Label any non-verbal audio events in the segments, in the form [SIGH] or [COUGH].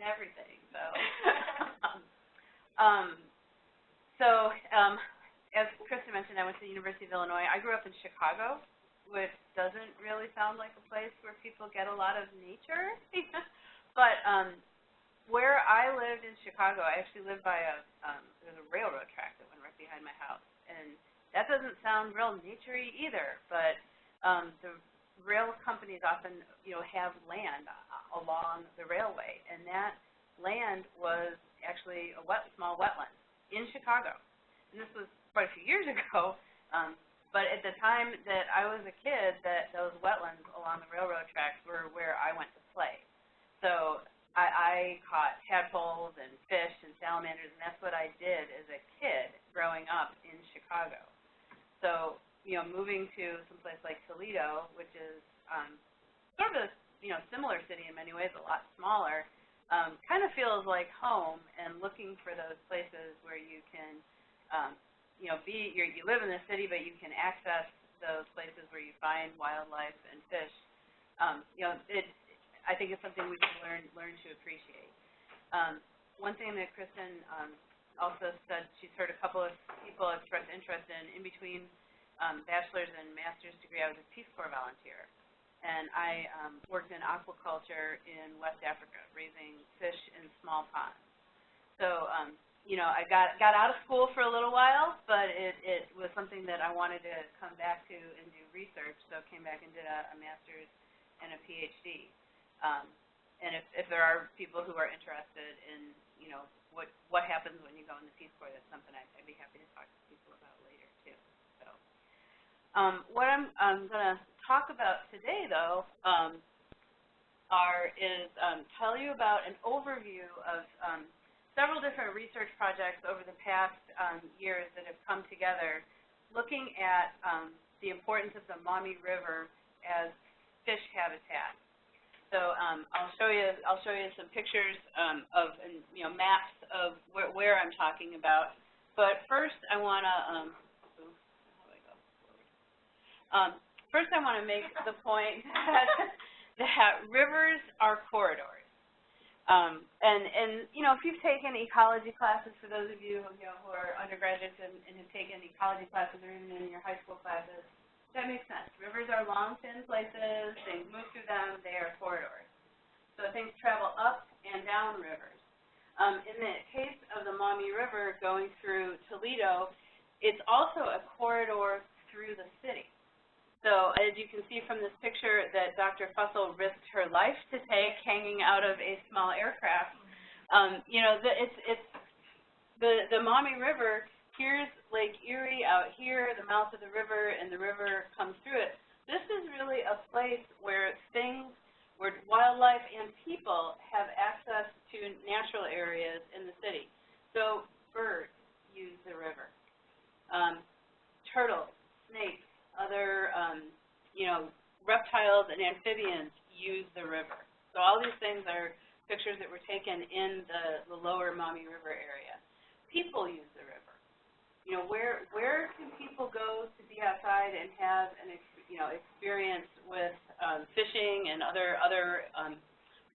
and everything. So, [LAUGHS] um, so um, as Kristen mentioned, I went to the University of Illinois. I grew up in Chicago, which doesn't really sound like a place where people get a lot of nature. [LAUGHS] but um, where I lived in Chicago, I actually lived by a um, there's a railroad track that went right behind my house, and that doesn't sound real naturey either. But um, the rail companies often, you know, have land along the railway, and that land was actually a wet, small wetland in Chicago. And this was quite a few years ago. [LAUGHS] Um, but at the time that I was a kid, that those wetlands along the railroad tracks were where I went to play. So I, I caught tadpoles and fish and salamanders, and that's what I did as a kid growing up in Chicago. So, you know, moving to some place like Toledo, which is um, sort of a you know similar city in many ways, a lot smaller, um, kind of feels like home. And looking for those places where you can um, you know, be you're, you live in the city, but you can access those places where you find wildlife and fish. Um, you know, it. I think it's something we can learn learn to appreciate. Um, one thing that Kristen um, also said, she's heard a couple of people express interest in. In between um, bachelor's and master's degree, I was a Peace Corps volunteer, and I um, worked in aquaculture in West Africa, raising fish in small ponds. So um, you know, I got got out of school for a little while, but it it was something that I wanted to come back to and do research. So came back and did a, a master's and a PhD. Um, and if if there are people who are interested in, you know, what what happens when you go in the Peace Corps, that's something I'd, I'd be happy to talk to people about later too. So, um, what I'm I'm going to talk about today, though, um, are is um, tell you about an overview of um, several different research projects over the past um, years that have come together looking at um, the importance of the Maumee River as fish habitat. So I'll show you I'll show you some pictures of and, you know maps of where, where I'm talking about. But first I want to um, first I want to make the point [LAUGHS] that, that rivers are corridors. Um, and, and, you know, if you've taken ecology classes, for those of you, you know, who are undergraduates and, and have taken ecology classes or even in your high school classes, that makes sense. Rivers are long, thin places. Things move through them. They are corridors. So things travel up and down rivers. Um, in the case of the Maumee River going through Toledo, it's also a corridor through the city. So as you can see from this picture that Dr. Fussell risked her life to take hanging out of a small aircraft, um, you know, the, it's, it's the, the Maumee River, here's Lake Erie out here, the mouth of the river, and the river comes through it. This is really a place where things, where wildlife and people have access to natural areas in the city. So birds use the river. Um, turtles, snakes, other, um, you know, reptiles and amphibians use the river. So all these things are pictures that were taken in the, the lower Maumee River area. People use the river. You know, where where can people go to be outside and have an you know experience with um, fishing and other other um,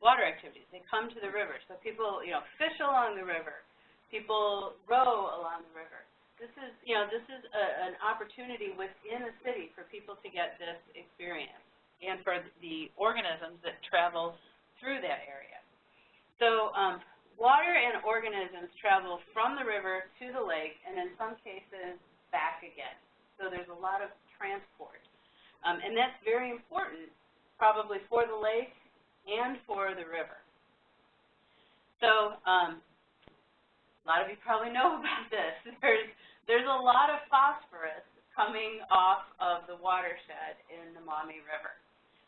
water activities? They come to the river. So people you know fish along the river. People row along the river this is, you know, this is a, an opportunity within a city for people to get this experience and for the organisms that travel through that area. So um, water and organisms travel from the river to the lake and in some cases back again. So there's a lot of transport. Um, and that's very important probably for the lake and for the river. So um, a lot of you probably know [LAUGHS] about this. There's, there's a lot of phosphorus coming off of the watershed in the Maumee River.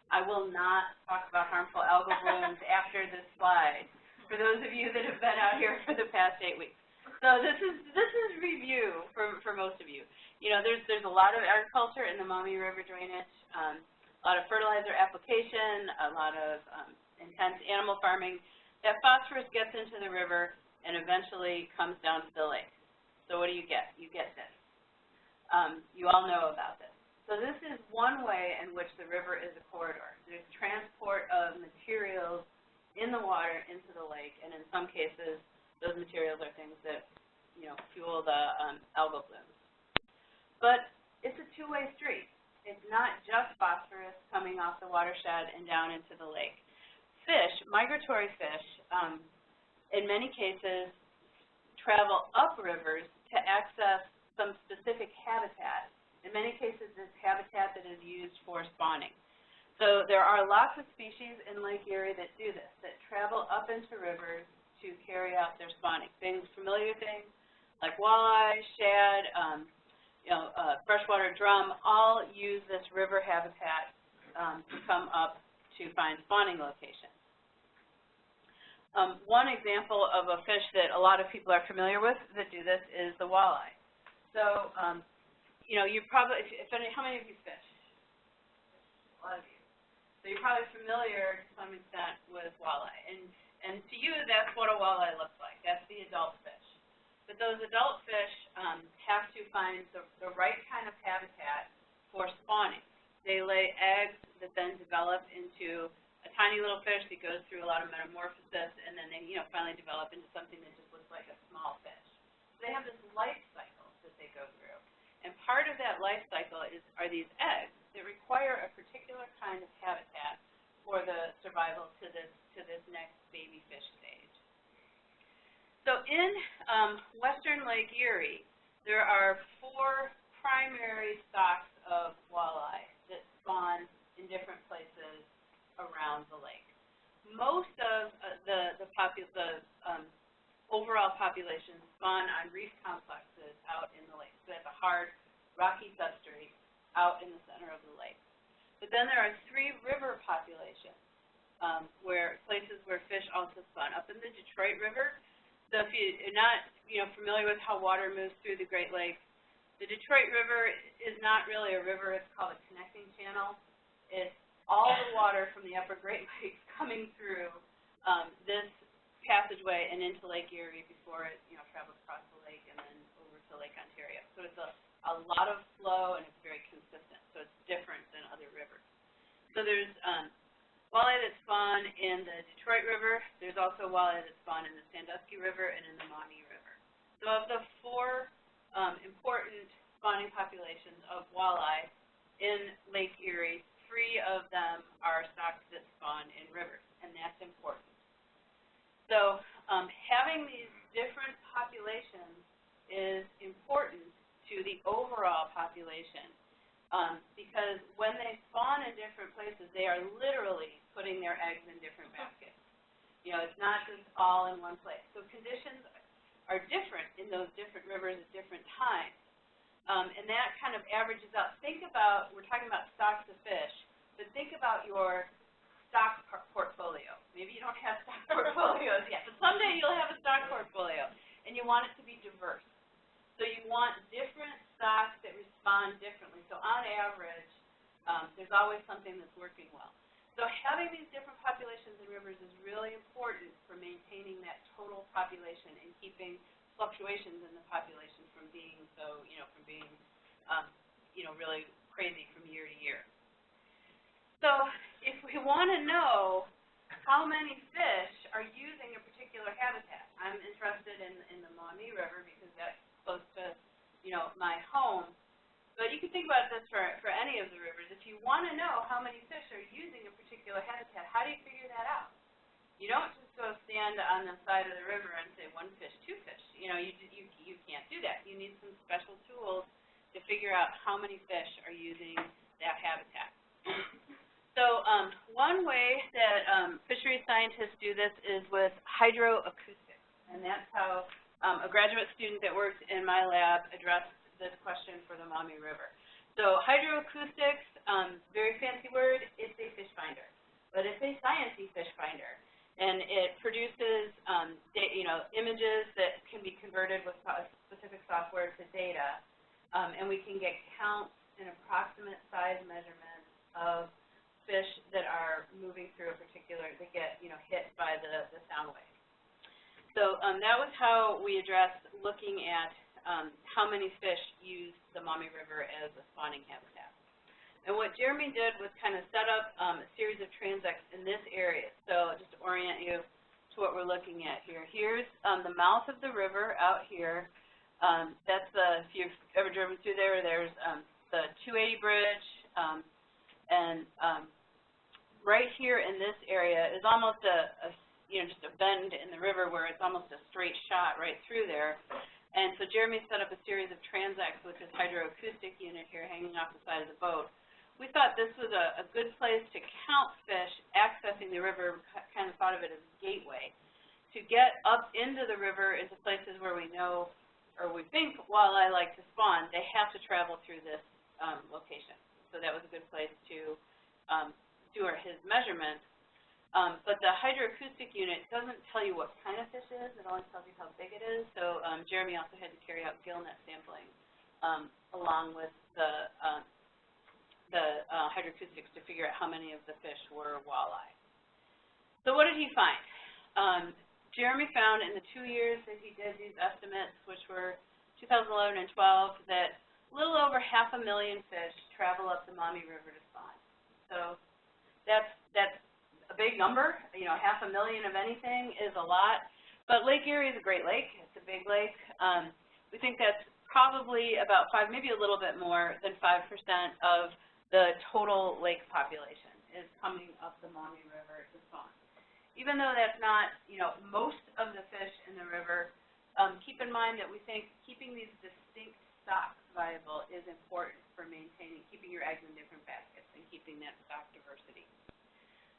I will not talk about harmful algal [LAUGHS] blooms after this slide, for those of you that have been out here for the past eight weeks. So this is this is review for for most of you. You know, there's there's a lot of agriculture in the Maumee River drainage, um, a lot of fertilizer application, a lot of um, intense animal farming. That phosphorus gets into the river, and eventually comes down to the lake. So what do you get? You get this. Um, you all know about this. So this is one way in which the river is a corridor. There's transport of materials in the water into the lake, and in some cases, those materials are things that, you know, fuel the um, algal blooms. But it's a two-way street. It's not just phosphorus coming off the watershed and down into the lake. Fish, migratory fish, um, in many cases, travel up rivers to access some specific habitat. In many cases, it's habitat that is used for spawning. So there are lots of species in Lake Erie that do this, that travel up into rivers to carry out their spawning. Things, familiar things like walleye, shad, um, you know, uh, freshwater drum, all use this river habitat um, to come up to find spawning locations. Um, one example of a fish that a lot of people are familiar with that do this is the walleye. So, um, you know, you probably, if, if any, how many of you fish? A lot of you. So you're probably familiar to some extent with walleye. And, and to you, that's what a walleye looks like. That's the adult fish. But those adult fish um, have to find the, the right kind of habitat for spawning. They lay eggs that then develop into a tiny little fish that goes through a lot of metamorphosis, and then they, you know, finally develop into something that just looks like a small fish. So they have this life cycle that they go through. And part of that life cycle is are these eggs that require a particular kind of habitat for the survival to this to this next baby fish stage. So in um, western Lake Erie, there are four primary stocks of walleye that spawn in different places around the lake. Most of uh, the the, the um, overall population spawn on reef complexes out in the lake. So that's a hard, rocky substrate out in the center of the lake. But then there are three river populations, um, where places where fish also spawn. Up in the Detroit River, so if you're not, you know, familiar with how water moves through the Great Lakes, the Detroit River is not really a river, it's called a connecting channel. It's all the water from the upper Great Lakes [LAUGHS] coming through um, this passageway and into Lake Erie before it, you know, travels across the lake and then over to Lake Ontario. So it's a a lot of flow, and it's very consistent, so it's different than other rivers. So there's um, walleye that spawn in the Detroit River. There's also walleye that spawn in the Sandusky River and in the Maumee River. So of the four um, important spawning populations of walleye in Lake Erie, three of them are stocks that spawn in rivers, and that's important. So um, having these different populations is important to the overall population. Um, because when they spawn in different places, they are literally putting their eggs in different baskets. You know, it's not just all in one place. So conditions are different in those different rivers at different times. Um, and that kind of averages out. Think about, we're talking about stocks of fish, but think about your stock portfolio. Maybe you don't have [LAUGHS] stock portfolios yet, but someday you'll have a stock portfolio, and you want it to be diverse. So you want different stocks that respond differently. So on average, um, there's always something that's working well. So having these different populations in rivers is really important for maintaining that total population and keeping fluctuations in the population from being so, you know, from being, um, you know, really crazy from year to year. So if we want to know how many fish are using a particular habitat, I'm interested in, in the Maumee River because that's close to, you know, my home. But you can think about this for, for any of the rivers. If you want to know how many fish are using a particular habitat, how do you figure that out? You don't just go stand on the side of the river and say one fish, two fish. You know, you, you, you can't do that. You need some special tools to figure out how many fish are using that habitat. So um, one way that um, fisheries scientists do this is with hydroacoustics, and that's how um, a graduate student that worked in my lab addressed this question for the Maumee River. So hydroacoustics, um, very fancy word, it's a fish finder, but it's a sciencey fish finder. And it produces, um, you know, images that can be converted with specific software to data, um, and we can get counts and approximate size measurements of fish that are moving through a particular, that get, you know, hit by the, the sound wave. So um, that was how we addressed looking at um, how many fish use the Maumee River as a spawning habitat. And what Jeremy did was kind of set up um, a series of transects in this area. So just to orient you to what we're looking at here. Here's um, the mouth of the river out here. Um, that's the, if you've ever driven through there, there's um, the 280 bridge, um, and um, right here in this area is almost a, a, you know, just a bend in the river where it's almost a straight shot right through there. And so Jeremy set up a series of transects with this hydroacoustic unit here hanging off the side of the boat we thought this was a, a good place to count fish accessing the river, kind of thought of it as a gateway, to get up into the river into places where we know or we think walleye like to spawn, they have to travel through this um, location. So that was a good place to um, do our, his measurements. Um, but the hydroacoustic unit doesn't tell you what kind of fish it is, it only tells you how big it is. So um, Jeremy also had to carry out gillnet sampling um, along with the um, the uh, hydroacoustics to figure out how many of the fish were walleye. So what did he find? Um, Jeremy found in the two years that he did these estimates, which were 2011 and 12, that a little over half a million fish travel up the Maumee River to spawn. So that's that's a big number. You know, half a million of anything is a lot. But Lake Erie is a great lake. It's a big lake. Um, we think that's probably about five, maybe a little bit more than 5% of the total lake population is coming up the Maumee River to spawn. Even though that's not, you know, most of the fish in the river, um, keep in mind that we think keeping these distinct stocks viable is important for maintaining, keeping your eggs in different baskets and keeping that stock diversity.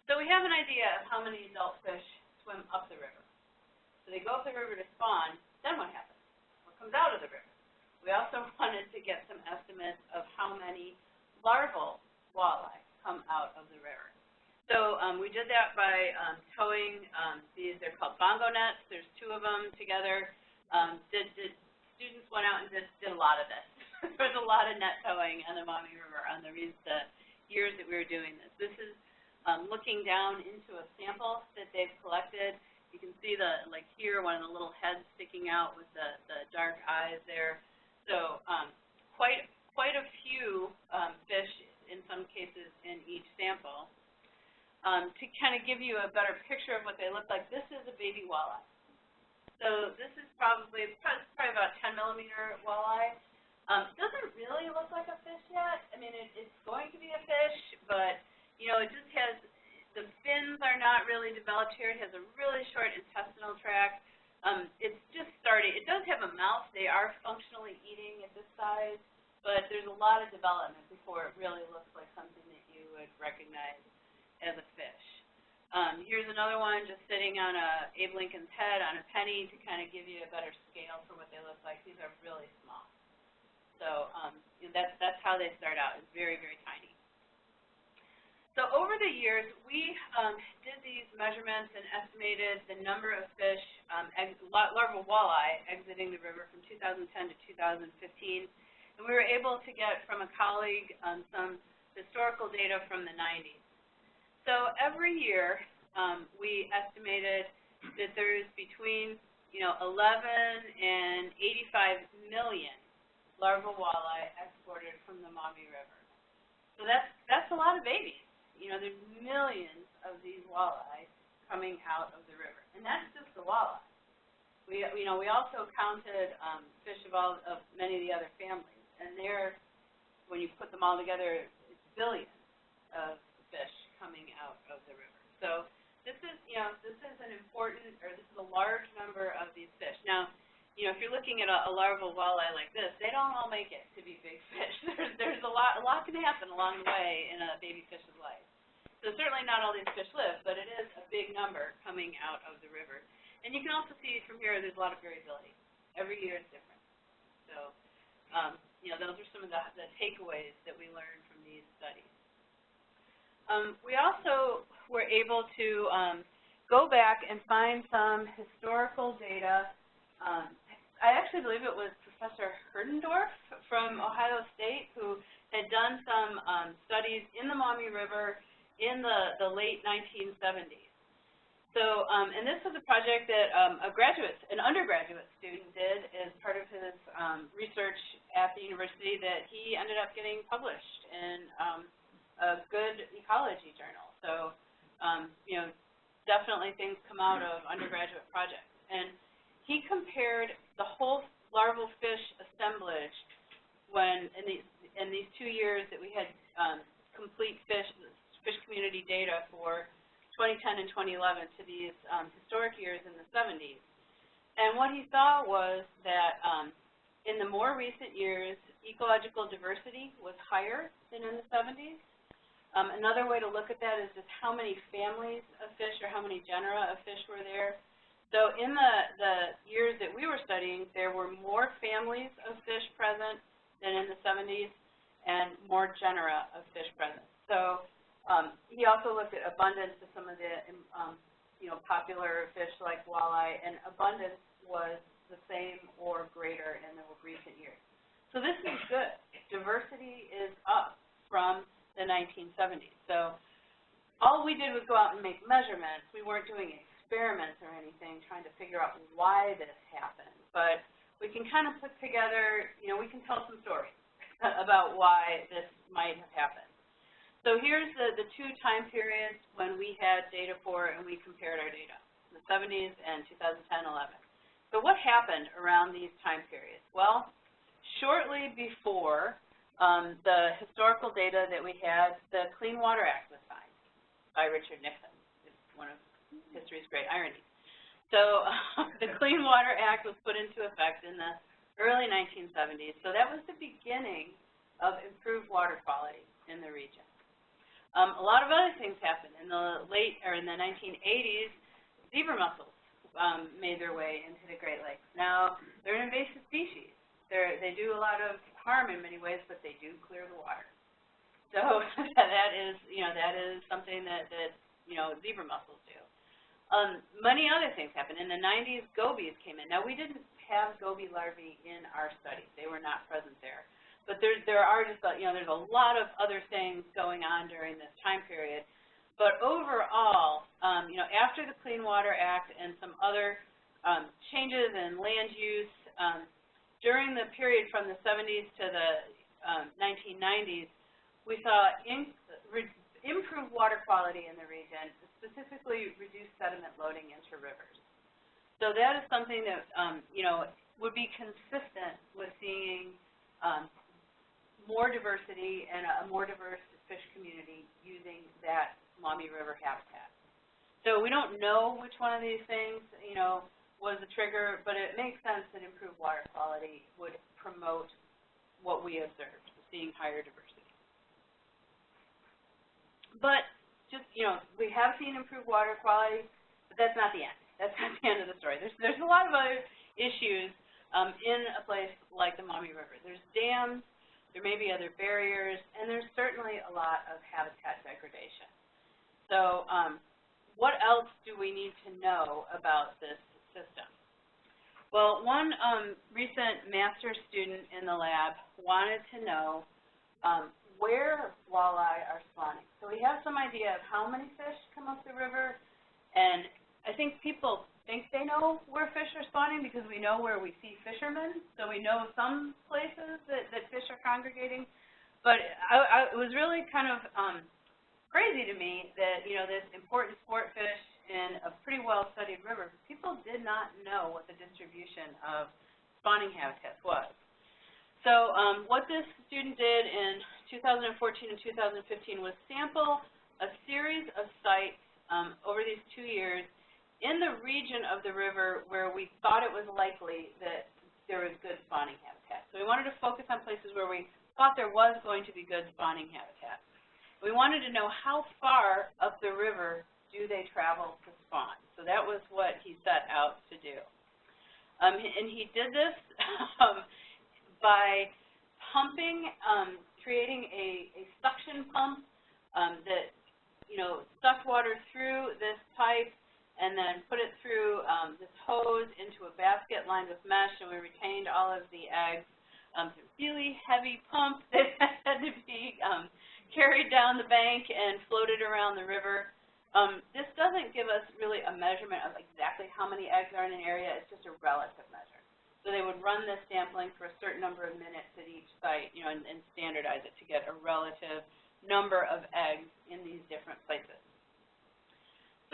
So we have an idea of how many adult fish swim up the river. So they go up the river to spawn, then what happens? What comes out of the river? We also [LAUGHS] wanted to get some estimates of how many larval walleye come out of the river. So um, we did that by um, towing um, these, they're called bongo nets. There's two of them together. Um, did, did, students went out and did, did a lot of this. [LAUGHS] there was a lot of net towing on the Maumee River on the, the years that we were doing this. This is um, looking down into a sample that they've collected. You can see the, like here, one of the little heads sticking out with the, the dark eyes there. So um, quite quite a few um, fish, in some cases, in each sample. Um, to kind of give you a better picture of what they look like, this is a baby walleye. So this is probably, probably about 10 millimeter walleye. Um, doesn't really look like a fish yet. I mean, it, it's going to be a fish, but, you know, it just has, the fins are not really developed here. It has a really short intestinal tract. Um, it's just starting. It does have a mouth. They are functionally eating at this size but there's a lot of development before it really looks like something that you would recognize as a fish. Um, here's another one just sitting on a Abe Lincoln's head on a penny to kind of give you a better scale for what they look like. These are really small. So um, you know, that's, that's how they start out. It's very, very tiny. So over the years, we um, did these measurements and estimated the number of fish, um, larval walleye, exiting the river from 2010 to 2015. And we were able to get from a colleague um, some historical data from the 90s. So every year, um, we estimated that there's between, you know, 11 and 85 million larval walleye exported from the Maumee River. So that's that's a lot of babies. You know, there's millions of these walleye coming out of the river, and that's just the walleye. We, you know, we also counted um, fish of all of many of the other families and there, when you put them all together, it's billions of coming out of the river. So this is, you know, this is an important, or this is a large number of these fish. Now, you know, if you're looking at a, a larval walleye like this, they don't all make it to be big fish. [LAUGHS] there's, there's a lot, a lot can happen along the way in a baby fish's life. So certainly not all these fish live, but it is a big number coming out of the river. And you can also see from here there's a lot of variability. Every year is different. So um, you know, those are some of the, the takeaways that we learned from these studies. Um, we also were able to um, go back and find some historical data. Um, I actually believe it was Professor Herdendorf from Ohio State who had done some um, studies in the Maumee River in the, the late 1970s. So, um, and this was a project that um, a graduate, an undergraduate student did as part of his um, research at the university that he ended up getting published in um, a good ecology journal. So, um, you know, definitely things come out of undergraduate projects. And he compared the whole larval fish assemblage when in these in these two years that we had um, complete fish fish community data for 2010 and 2011 to these um, historic years in the 70s. And what he saw was that um, in the more recent years, ecological diversity was higher than in the 70s. Um, another way to look at that is just how many families of fish or how many genera of fish were there. So in the, the years that we were studying, there were more families of fish present than in the 70s and more genera of fish present. So um, he also looked at abundance of some of the um, you know, popular fish like walleye, and abundance was the same or greater in the recent years. So this is good. Diversity is up from the 1970s. So all we did was go out and make measurements. We weren't doing experiments or anything trying to figure out why this happened. But we can kind of put together, you know, we can tell some stories [LAUGHS] about why this might have happened. So here's the, the two time periods when we had data for and we compared our data, the 70s and 2010-11. So what happened around these time periods? Well, shortly before um, the historical data that we had, the Clean Water Act was signed by Richard Nixon. It's one of history's great ironies. So [LAUGHS] the Clean Water Act was put into effect in the early 1970s. So that was the beginning of improved water quality in the region. Um, a lot of other things happened. In the late, or in the 1980s, zebra mussels um, made their way into the Great Lakes. Now, they're an invasive species. They're, they do a lot of harm in many ways, but they do clear the water. So [LAUGHS] that is, you know, that is something that, that you know, zebra mussels do. Um, many other things happened. In the 90s, gobies came in. Now, we didn't have goby larvae in our studies. They were not present there. But there, there are just, you know, there's a lot of other things going on during this time period. But overall, um, you know, after the Clean Water Act and some other um, changes in land use, um, during the period from the 70s to the um, 1990s, we saw in, re, improved water quality in the region, specifically reduced sediment loading into rivers. So that is something that, um, you know, would be consistent with seeing um, more diversity and a more diverse fish community using that Maumee River habitat. So we don't know which one of these things, you know, was the trigger, but it makes sense that improved water quality would promote what we observed, seeing higher diversity. But just, you know, we have seen improved water quality, but that's not the end. That's not the end of the story. There's, there's a lot of other issues um, in a place like the Maumee River. There's dams, there may be other barriers, and there's certainly a lot of habitat degradation. So um, what else do we need to know about this system? Well, one um, recent master's student in the lab wanted to know um, where walleye are spawning. So we have some idea of how many fish come up the river, and I think people think they know where fish are spawning because we know where we see fishermen, so we know some places that, that fish are congregating. But I, I, it was really kind of um, crazy to me that, you know, this important sport fish in a pretty well-studied river, people did not know what the distribution of spawning habitats was. So um, what this student did in 2014 and 2015 was sample a series of sites um, over these two years in the region of the river where we thought it was likely that there was good spawning habitat. So we wanted to focus on places where we thought there was going to be good spawning habitat. We wanted to know how far up the river do they travel to spawn. So that was what he set out to do. Um, and he did this [LAUGHS] um, by pumping, um, creating a, a suction pump um, that, you know, sucked water through this pipe and then put it through um, this hose into a basket lined with mesh, and we retained all of the eggs. Um, a really heavy pump [LAUGHS] that had to be um, carried down the bank and floated around the river. Um, this doesn't give us really a measurement of exactly how many eggs are in an area. It's just a relative measure. So they would run this sampling for a certain number of minutes at each site, you know, and, and standardize it to get a relative number of eggs in these different places.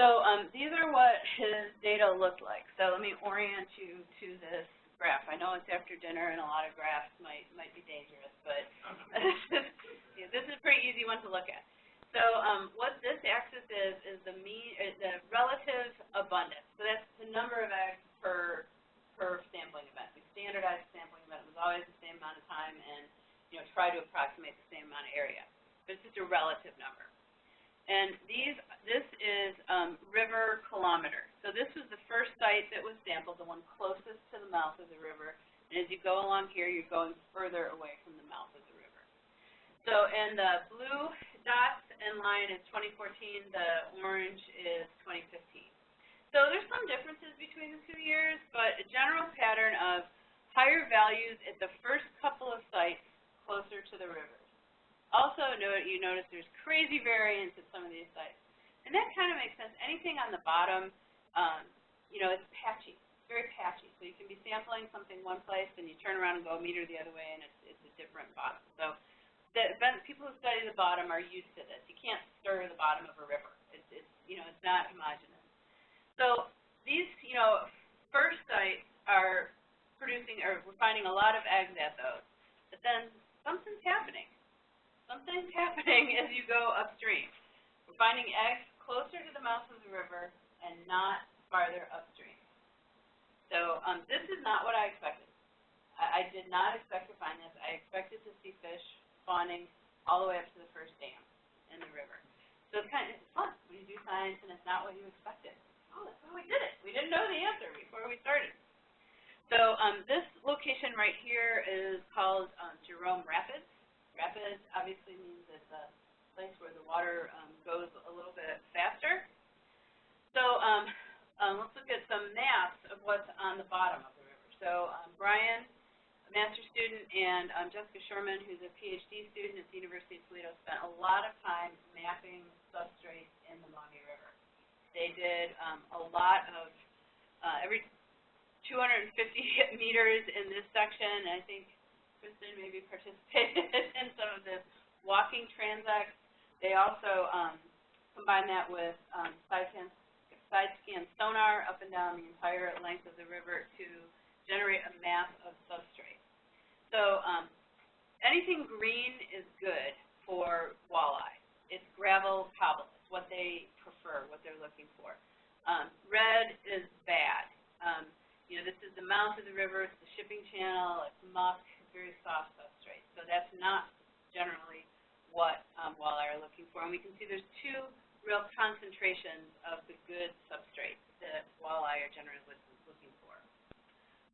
So um, these are what his data looked like. So let me orient you to this graph. I know it's after dinner and a lot of graphs might might be dangerous, but yeah, [LAUGHS] [LAUGHS] this is a pretty easy one to look at. So um, what this axis is is the mean, uh, the relative abundance. So that's the number of eggs per per sampling event. We standardized sampling event. It was always the same amount of time, and you know try to approximate the same amount of area. But it's just a relative number. And these, this is um, river kilometers. So this was the first site that was sampled, the one closest to the mouth of the river. And as you go along here, you're going further away from the mouth of the river. So, and the blue dots and line is 2014, the orange is 2015. So there's some differences between the two years, but a general pattern of higher values at the first couple of sites closer to the river. Also, note, you notice there's crazy variance at some of these sites. And that kind of makes sense. Anything on the bottom, um, you know, it's patchy, it's very patchy. So you can be sampling something one place, and you turn around and go a meter the other way, and it's, it's a different bottom. So the people who study the bottom are used to this. You can't stir the bottom of a river. It's, it's you know, it's not homogeneous. So these, you know, first sites are producing, or we're finding a lot of eggs at those. But then something's happening something's [LAUGHS] happening as you go upstream. We're finding eggs closer to the mouth of the river and not farther upstream. So um, this is not what I expected. I, I did not expect to find this. I expected to see fish spawning all the way up to the first dam in the river. So it's kind of it's fun when you do science and it's not what you expected. Oh, that's how we did it. We didn't know the answer before we started. So um, this location right here is called um, Jerome Rapids. Rapid obviously means it's a place where the water um, goes a little bit faster. So um, um, let's look at some maps of what's on the bottom of the river. So um, Brian, master's student, and um, Jessica Sherman, who's a PhD student at the University of Toledo, spent a lot of time mapping substrates in the Maumee River. They did um, a lot of, uh, every 250 [LAUGHS] meters in this section, I think Kristen maybe participated [LAUGHS] in some of this walking transects. They also um, combine that with um, side, scan, side scan sonar up and down the entire length of the river to generate a map of substrate. So um, anything green is good for walleye. It's gravel cobble. It's what they prefer, what they're looking for. Um, red is bad. Um, you know, this is the mouth of the river, it's the shipping channel, it's muck, very soft substrate. So that's not generally what um, walleye are looking for. And we can see there's two real concentrations of the good substrate that walleye are generally looking for.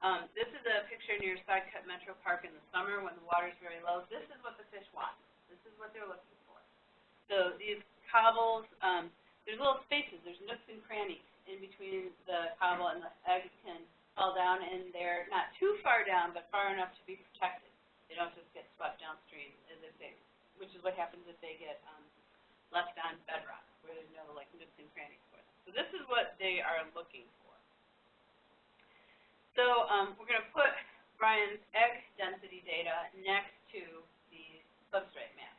Um, this is a picture near Sidecut Metro Park in the summer when the water is very low. This is what the fish want. This is what they're looking for. So these cobbles, um, there's little spaces, there's nooks and crannies in between the cobble and the eggs can fall down, and they're not too far down, but far enough to be protected. They don't just get swept downstream, as if they, which is what happens if they get um, left on bedrock, where there's no like nooks and crannies for them. So this is what they are looking for. So um, we're going to put Brian's egg density data next to the substrate map,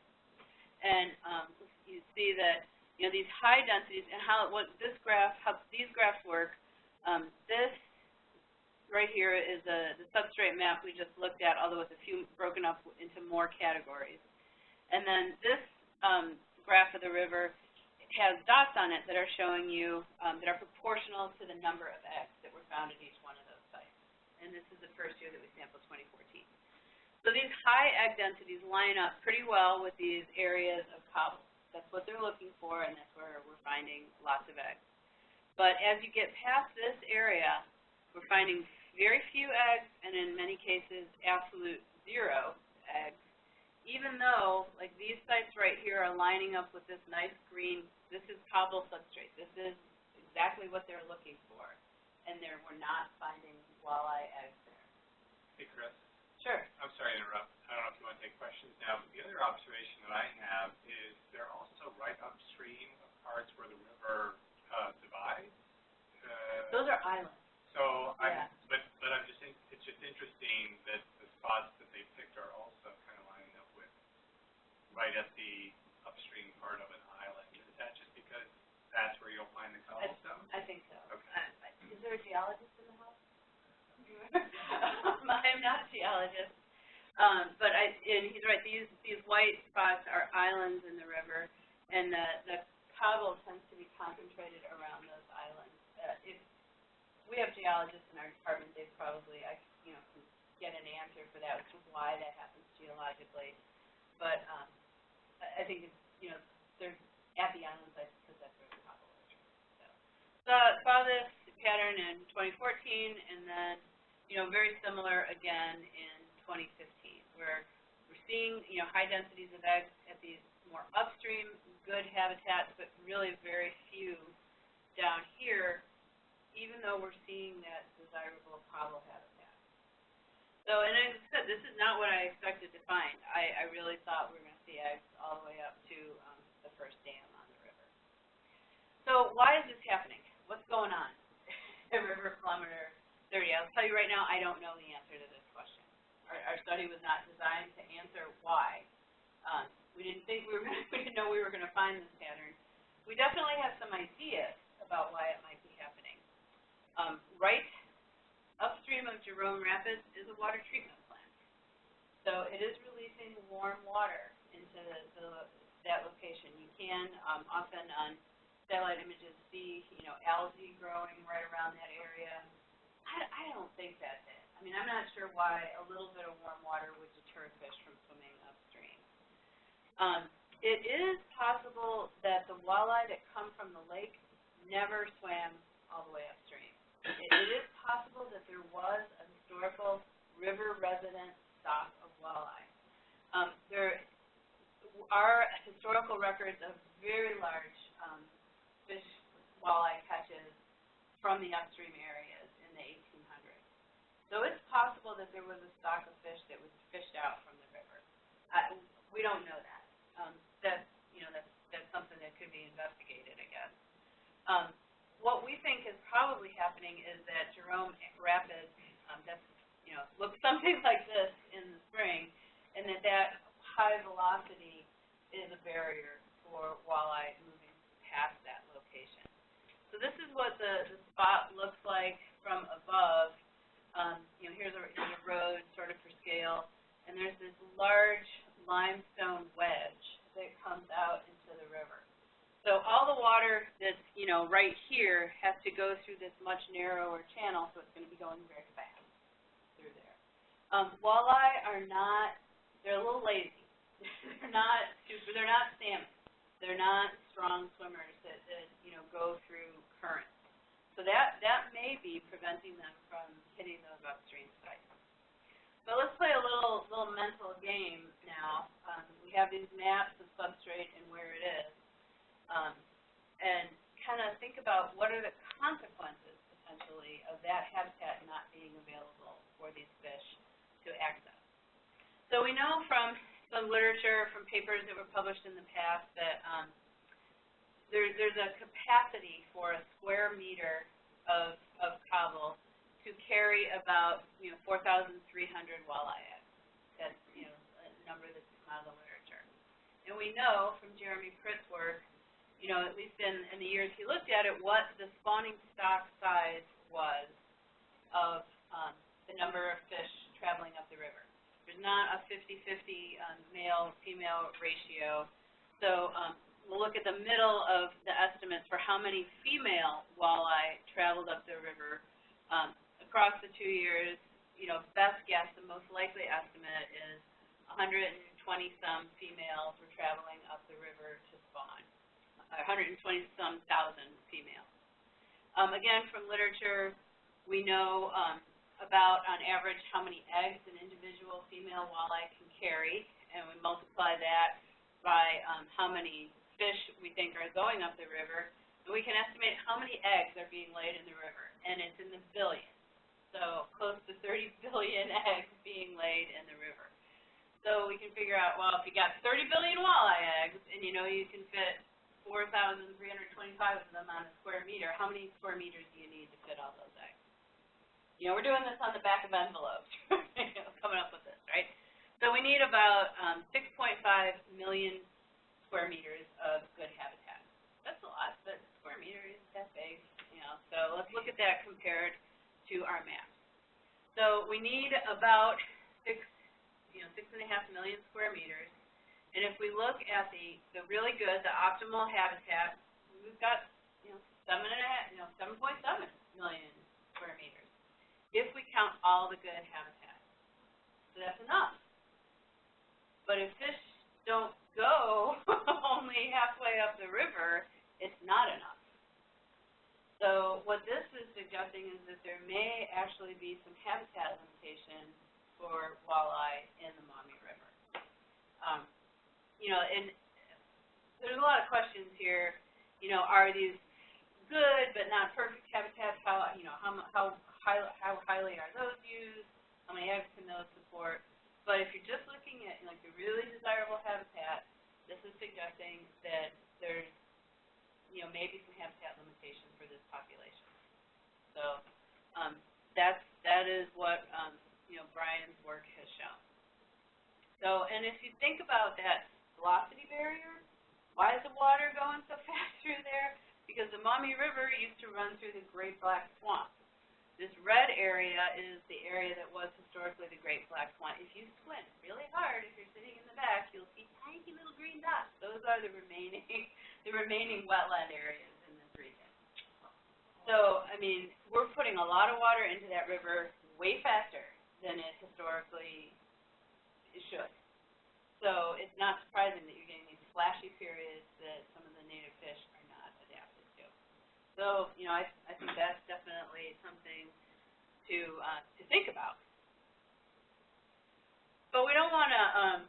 and um, you see that you know these high densities and how what this graph, how these graphs work. Um, this right here is a, the substrate map we just looked at, although it's a few broken up into more categories. And then this um, graph of the river has dots on it that are showing you um, that are proportional to the number of eggs that were found at each one of those sites. And this is the first year that we sampled 2014. So these high egg densities line up pretty well with these areas of cobble. That's what they're looking for, and that's where we're finding lots of eggs. But as you get past this area, we're finding very few eggs, and in many cases, absolute zero eggs, even though, like these sites right here are lining up with this nice green, this is cobble substrate. This is exactly what they're looking for, and there we're not finding while I exit. Hey, Chris. Sure. I'm sorry to interrupt. I don't know if you want to take questions now, but the other observation that I have is they're also right upstream of parts where the river uh, divides. Uh, Those are islands. So, yeah. I'm, but but I'm just in, it's just interesting that the spots that they picked are also kind of lining up with right at the upstream part of an island. Is that just because that's where you'll find the cobblestone? I, I think so. Okay. Uh, is there a geologist [LAUGHS] am not a geologist. Um, but I, and he's right, these, these white spots are islands in the river, and the, the cobble tends to be concentrated around those islands. Uh, if, we have geologists in our department, they probably, I, you know, can get an answer for that, which is why that happens geologically. But, um, I, I think it's, you know, they're at the island sites because that's where the cobble is. So, so saw this pattern in 2014, and then, you know, very similar again in 2015, where we're seeing, you know, high densities of eggs at these more upstream, good habitats, but really very few down here, even though we're seeing that desirable cobble habitat. So, and as I said, this is not what I expected to find. I, I really thought we were going to see eggs all the way up to um, the first dam on the river. So why is this happening? What's going on [LAUGHS] at river kilometer 30? I'll tell you right now, I don't know the answer to this question. Our, our study was not designed to answer why. Um, we didn't think we were [LAUGHS] going to, we didn't know we were going to find this pattern. We definitely have some ideas about why it might be happening. Um, right upstream of Jerome Rapids is a water treatment plant. So it is releasing warm water into the, the, that location. You can um, often on satellite images see, you know, algae growing right around that area. I, I don't think that's it. I mean, I'm not sure why a little bit of warm water would deter fish from swimming upstream. Um, it is possible that the walleye that come from the lake never swam all the way upstream. It, it is possible that there was a historical river resident stock of walleye. Um, there are historical records of very large um, fish walleye catches from the upstream areas in the 1800s. So it's possible that there was a stock of fish that was fished out from the river. Uh, we don't know that. Um, that's, you know, that's, that's something that could be investigated, I guess. Um, what we think is probably happening is that Jerome Rapids, um, that's, you know, looks [LAUGHS] something like this in the spring, and that that high velocity is a barrier for walleye moving past that location. So this is what the, the spot looks like from above. Um, you know, here's a, a road sort of for scale, and there's this large limestone wedge that comes out into the river. So all the water that's, you know, right here has to go through this much narrower channel, so it's going to be going very fast through there. Um, walleye are not, they're a little lazy. [LAUGHS] they're not super, they're not salmon. They're not strong swimmers that, that, you know, go through currents. That, that may be preventing them from hitting those upstream sites. But let's play a little, little mental game now. Um, we have these maps of substrate and where it is um, and kind of think about what are the consequences, potentially, of that habitat not being available for these fish to access. So we know from some literature, from papers that were published in the past, that um, there, there's a capacity for a square meter of, of cobble to carry about, you know, 4,300 walleye eggs. That's, you know, a number that's out of the literature. And we know from Jeremy Pritt's work you know, at least in, in the years he looked at it, what the spawning stock size was of um, the number of fish traveling up the river. There's not a 50-50 um, male-female ratio. So um, look at the middle of the estimates for how many female walleye traveled up the river um, across the two years. You know, best guess, the most likely estimate is 120-some females were traveling up the river to spawn. 120 some thousand females. Um, again, from literature, we know um, about, on average, how many eggs an individual female walleye can carry, and we multiply that by um, how many fish we think are going up the river, and we can estimate how many eggs are being laid in the river, and it's in the billions. So close to 30 [LAUGHS] billion eggs being laid in the river. So we can figure out, well, if you got 30 billion walleye eggs, and you know you can fit 4,325 of them on a square meter, how many square meters do you need to fit all those eggs? You know, we're doing this on the back of envelopes, [LAUGHS] coming up with this, right? So we need about um, 6.5 million square meters of good habitat. That's a lot, but square meter is that big, you know. So let's look at that compared to our map. So we need about six, you know, six and a half million square meters. And if we look at the, the really good, the optimal habitat, we've got, you know, seven and a half, you know, seven point seven million square meters. If we count all the good habitat. So that's enough. But if fish don't go [LAUGHS] only halfway up the river, it's not enough. So what this is suggesting is that there may actually be some habitat limitation for walleye in the Maumee River. Um, you know, and there's a lot of questions here. You know, are these good but not perfect habitats? How you know how how how highly are those used? How many eggs can those support? But if you're just looking at like the really desirable habitat, this is suggesting that there's you know maybe some habitat limitation for this population. So um, that's that is what um, you know Brian's work has shown. So and if you think about that velocity barrier. Why is the water going so [LAUGHS] fast through there? Because the Maumee River used to run through the Great Black Swamp. This red area is the area that was historically the Great Black Swamp. If you squint really hard, if you're sitting in the back, you'll see tiny little green dots. Those are the remaining, [LAUGHS] the remaining wetland areas in this region. So, I mean, we're putting a lot of water into that river way faster than it historically should. So it's not surprising that you're getting these flashy periods that some of the native fish are not adapted to. So, you know, I, I think that's definitely something to, uh, to think about. But we don't want to, um,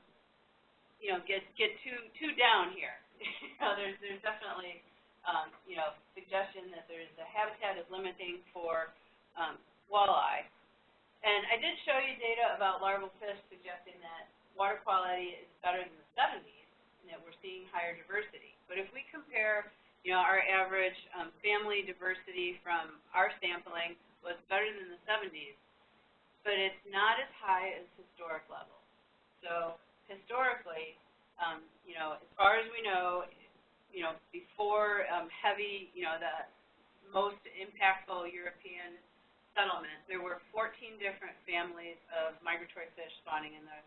you know, get, get too, too down here. [LAUGHS] you know, there's, there's definitely, um, you know, suggestion that there's the habitat is limiting for, um, walleye. And I did show you data about larval fish suggesting that water quality is better than the seventies, and that we're seeing higher diversity. But if we compare, you know, our average, um, family diversity from our sampling was better than the seventies, but it's not as high as historic levels. So historically, um, you know, as far as we know, you know, before, um, heavy, you know, the most impactful European settlement, there were fourteen different families of migratory fish spawning in the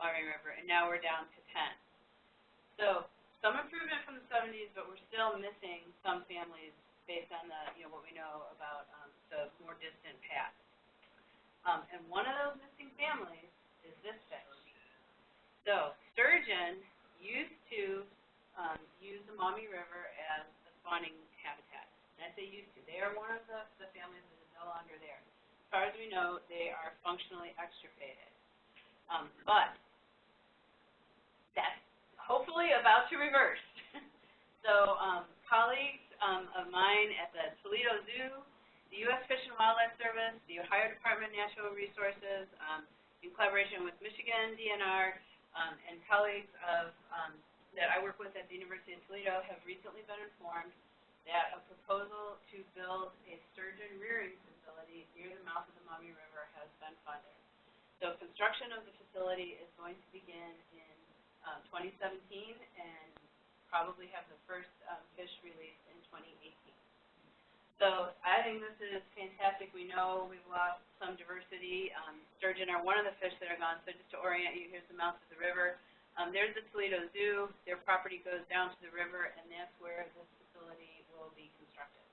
Maumee River, and now we're down to ten. So, some improvement from the seventies, but we're still missing some families based on the, you know, what we know about, um, the more distant past. Um, and one of those missing families is this fish. So, sturgeon used to, um, use the Maumee River as a spawning habitat. And I say used to, they are one of the, the families that is no longer there. As far as we know, they are functionally extirpated. Um, but that's hopefully about to reverse. [LAUGHS] so, um, colleagues um, of mine at the Toledo Zoo, the U.S. Fish and Wildlife Service, the Ohio Department of Natural Resources, um, in collaboration with Michigan DNR, um, and colleagues of um, that I work with at the University of Toledo have recently been informed that a proposal to build a sturgeon rearing facility near the mouth of the Maumee River has been funded. So construction of the facility is going to begin in um, 2017 and probably have the first um, fish released in 2018. So I think this is fantastic. We know we've lost some diversity. Um, sturgeon are one of the fish that are gone. So just to orient you, here's the mouth of the river. Um, there's the Toledo Zoo. Their property goes down to the river, and that's where this facility will be constructed.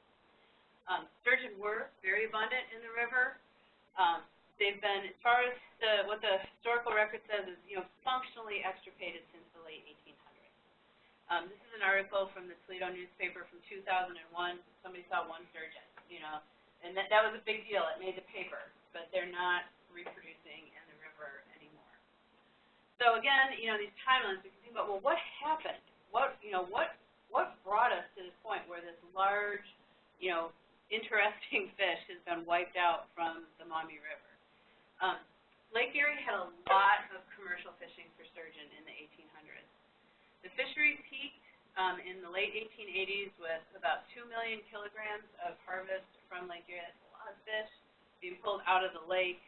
Um, sturgeon were very abundant in the river. Um, they've been, as far as the, what the historical record says is, you know, functionally extirpated since the late 1800s. Um, this is an article from the Toledo newspaper from 2001. Somebody saw one sturgeon, you know, and that, that was a big deal. It made the paper, but they're not reproducing in the river anymore. So again, you know, these timelines, we can think about, well, what happened? What, you know, what, what brought us to this point where this large, you know, interesting [LAUGHS] fish has been wiped out from the Maumee River? Um, Lake Erie had a lot of commercial fishing for sturgeon in the 1800s. The fishery peaked um, in the late 1880s with about 2 million kilograms of harvest from Lake Erie. That's a lot of fish being pulled out of the lake.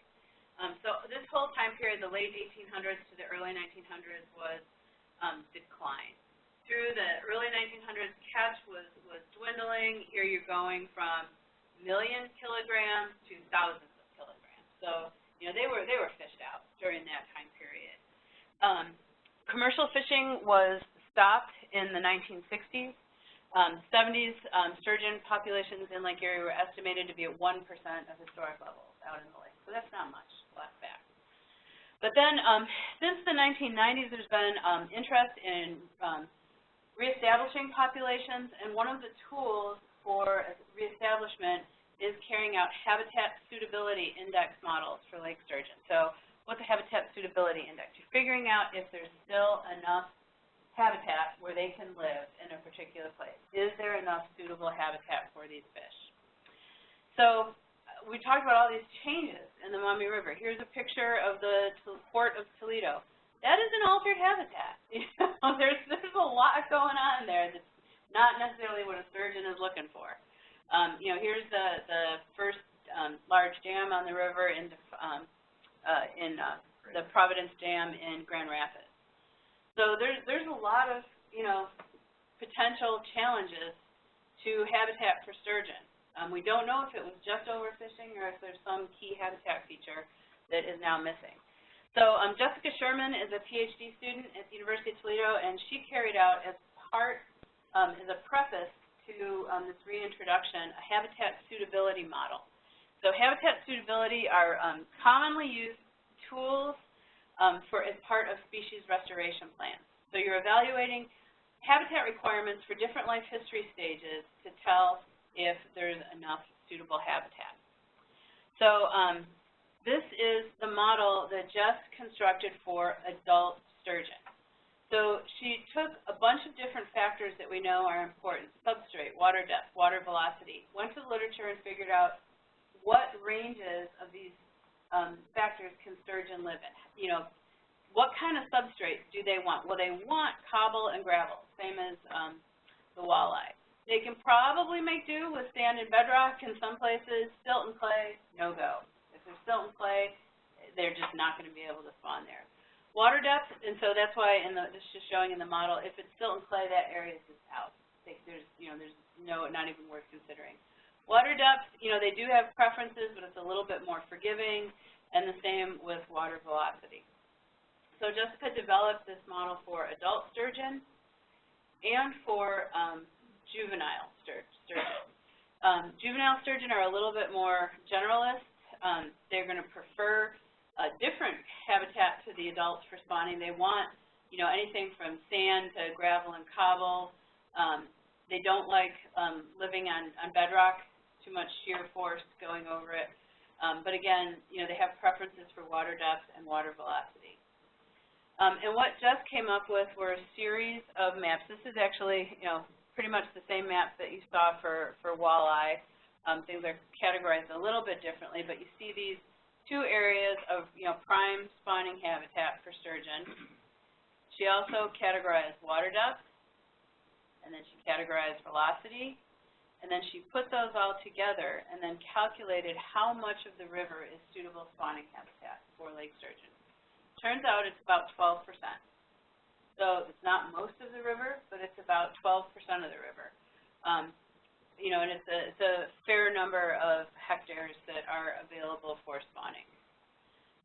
Um, so this whole time period, the late 1800s to the early 1900s, was um, decline. Through the early 1900s, catch was, was dwindling. Here you're going from million kilograms to thousands of kilograms. So, you know, they were, they were fished out during that time period. Um, commercial fishing was stopped in the 1960s. Um, 70s, um, sturgeon populations in Lake Erie were estimated to be at 1% of historic levels out in the lake. So that's not much left back. But then, um, since the 1990s, there's been um, interest in um, reestablishing populations, and one of the tools for reestablishment is carrying out habitat suitability index models for lake sturgeon. So what's a habitat suitability index? You're figuring out if there's still enough habitat where they can live in a particular place. Is there enough suitable habitat for these fish? So we talked about all these changes in the Maumee River. Here's a picture of the port of Toledo. That is an altered habitat. [LAUGHS] You know, there's there's a lot going on there that's not necessarily what a sturgeon is looking for. Um, you know, here's the the first um, large dam on the river in um, uh, in uh, the Providence Dam in Grand Rapids. So there's there's a lot of you know potential challenges to habitat for sturgeon. Um, we don't know if it was just overfishing or if there's some key habitat feature that is now missing. So um, Jessica Sherman is a PhD student at the University of Toledo, and she carried out as part, um, as a preface to um, this reintroduction, a habitat suitability model. So habitat suitability are um, commonly used tools um, for as part of species restoration plans. So you're evaluating habitat requirements for different life history stages to tell if there's enough suitable habitat. So um, this is the model that Jess constructed for adult sturgeon. So she took a bunch of different factors that we know are important, substrate, water depth, water velocity, went to the literature and figured out what ranges of these um, factors can sturgeon live in? You know, what kind of substrate do they want? Well, they want cobble and gravel, same as um, the walleye. They can probably make do with sand and bedrock in some places. Silt and clay, no go. If there's silt and clay, they're just not going to be able to spawn there. Water depth, and so that's why in the, this is showing in the model, if it's silt and clay, that area is just out. There's, you know, there's no, not even worth considering. Water depth, you know, they do have preferences, but it's a little bit more forgiving, and the same with water velocity. So Jessica developed this model for adult sturgeon and for um, juvenile stur sturgeon. Um, juvenile sturgeon are a little bit more generalist. Um, they're going to prefer a different habitat to the adults for spawning. They want, you know, anything from sand to gravel and cobble. Um, they don't like um, living on, on bedrock too much shear force going over it. Um, but again, you know, they have preferences for water depth and water velocity. Um, and what Jess came up with were a series of maps. This is actually, you know, pretty much the same map that you saw for, for walleye. Um, things are categorized a little bit differently, but you see these two areas of, you know, prime spawning habitat for sturgeon. She also categorized water depth, and then she categorized velocity, and then she put those all together and then calculated how much of the river is suitable spawning habitat for lake sturgeon. Turns out it's about 12%. So it's not most of the river, but it's about 12% of the river. Um, you know, and it's a, it's a fair number of hectares that are available for spawning.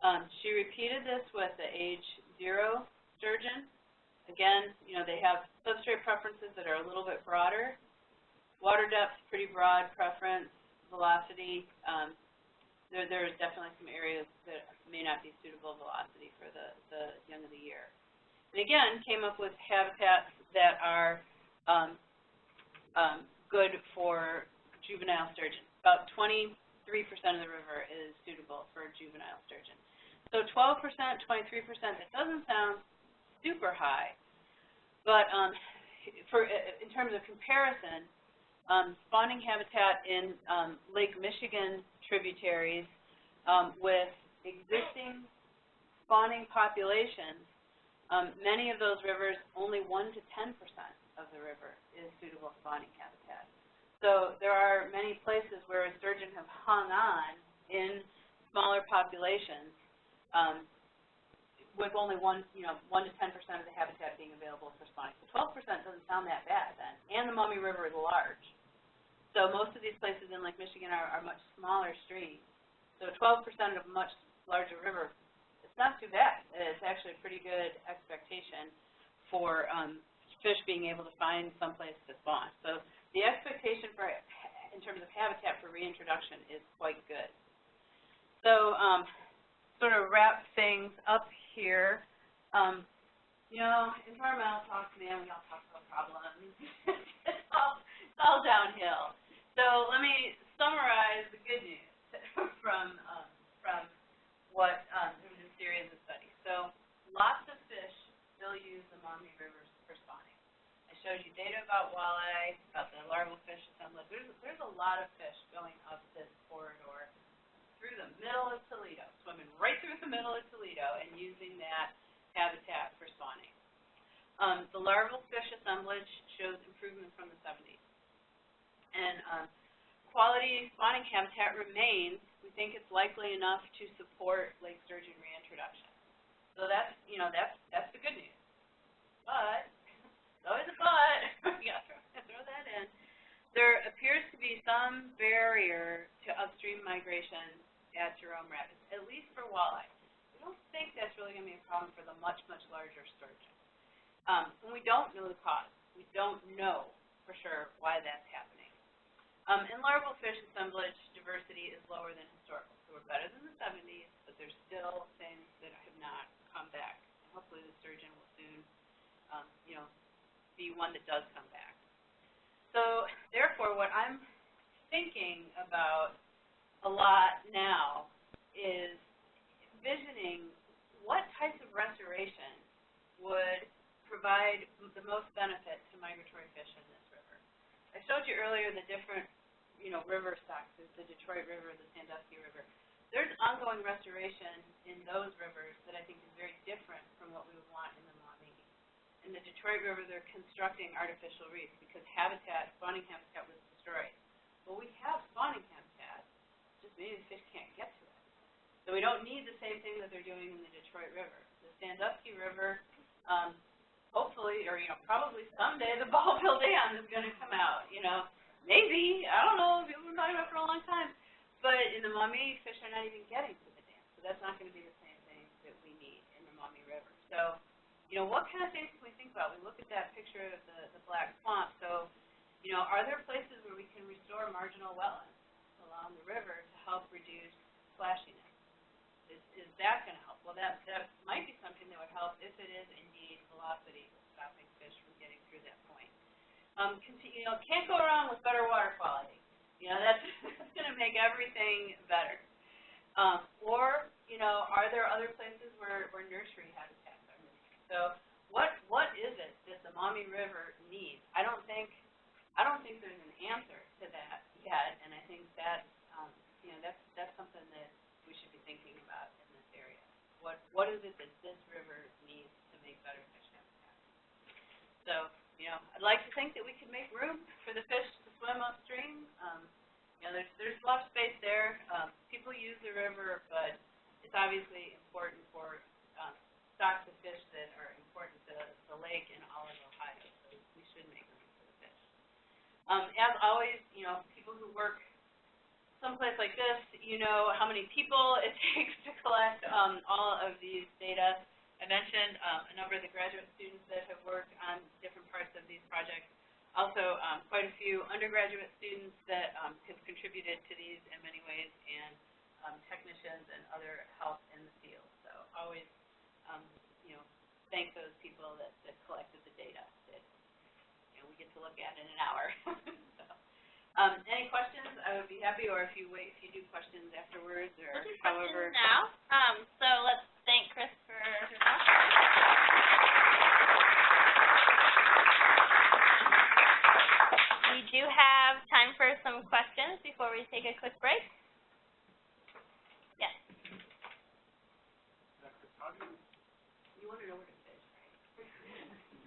Um, she repeated this with the age zero sturgeon. Again, you know, they have substrate preferences that are a little bit broader, Water depth, pretty broad preference. Velocity, um, there, there is definitely some areas that may not be suitable velocity for the, the young of the year. And again, came up with habitats that are um, um, good for juvenile sturgeon. About 23% of the river is suitable for juvenile sturgeon. So 12%, 23%, that doesn't sound super high, but um, for in terms of comparison, um, spawning habitat in um, Lake Michigan tributaries um, with existing spawning populations, um, many of those rivers, only 1 to 10% of the river is suitable spawning habitat. So there are many places where a sturgeon have hung on in smaller populations um, with only one, you know, 1 to 10% of the habitat being available for spawning. So 12% doesn't sound that bad then, and the Maumee River is large. So most of these places in Lake Michigan are, are much smaller streams. So twelve percent of a much larger river, it's not too bad. It's actually a pretty good expectation for, um, fish being able to find someplace to spawn. So the expectation for, in terms of habitat for reintroduction is quite good. So, um, sort of wrap things up here, um, you know, environmental talk, man, we all talk about problems. [LAUGHS] it's all, it's all downhill. So let me summarize the good news [LAUGHS] from, um, from what, um, was a series of studies. So lots of fish still use the for spawning. I showed you data about walleye, about the larval fish assemblage. There's, there's a lot of fish going up this corridor through the middle of Toledo, swimming right through the middle of Toledo and using that habitat for spawning. Um, the larval fish assemblage shows improvement from the 70s. And um, quality spawning habitat remains. We think it's likely enough to support lake sturgeon reintroduction. So that's, you know, that's, that's the good news. But, always a but, gotta throw, that in. There appears to be some barrier to upstream migration at Jerome Rapids, at least for walleye. We don't think that's really gonna be a problem for the much, much larger sturgeon. Um, and we don't know the cause. We don't know for sure why that's happening. Um, and larval fish assemblage diversity is lower than historical. So we're better than the 70s, but there's still things that have not come back. And hopefully the sturgeon will soon, um, you know, be one that does come back. So therefore, what I'm thinking about a lot now is envisioning what types of restoration would provide the most benefit to migratory fish in this river. I showed you earlier the different, you know, river stocks. The Detroit River, the Sandusky River. There's ongoing restoration in those rivers that I think is very different from what we would want in the Maumee. In the Detroit River, they're constructing artificial reefs because habitat, spawning habitat was destroyed. Well, we have spawning habitat, just maybe the fish can't get to it. So we don't need the same thing that they're doing in the Detroit River. The Sandusky River, um, hopefully, or, you know, probably someday the [LAUGHS] Ballville Dam is gonna come out, you know. Maybe, I don't know, people have been talking about it for a long time. But in the Maumee, fish are not even getting to the dam, so that's not gonna be the same thing that we need in the Maumee River. So, you know, what kind of things can we think about? We look at that picture of the, the black swamp, so, you know, are there places where we can restore marginal wetlands along the river to help reduce flashiness? Is, is that gonna help? Well, that, that might be something that would help if it is indeed velocity stopping fish from getting through that point. Um, you know, can't go wrong with better water quality. You know, that's, [LAUGHS] that's gonna make everything better. Um, or, you know, are there other places where, where nursery missing? So, what, what is it that the Maumee River needs? I don't think, I don't think there's an answer to that yet, and I think that's, um, you know, that's, that's something that we should be thinking about in this area. What, what is it that this river needs to make better fish habitat? So, you know, I'd like to think that we could make room for the fish to swim upstream. Um, you know, there's, there's a lot of space there. Um, people use the river, but it's obviously important for, stocks of fish that are important to the lake and all of Ohio, so we should make room for the fish. Um, as always, you know, people who work someplace like this, you know how many people it [LAUGHS] takes to collect um, all of these data. I mentioned um, a number of the graduate students that have worked on different parts of these projects. Also, um, quite a few undergraduate students that um, have contributed to these in many ways, and um, technicians and other help in the field. So always, um, you know, thank those people that, that collected the data that you know, we get to look at in an hour. [LAUGHS] so. Um, any questions? I would be happy, or if you wait, if you do questions afterwards, or We'll do however. questions now. Um, so let's thank Chris for her. We do have time for some questions before we take a quick break.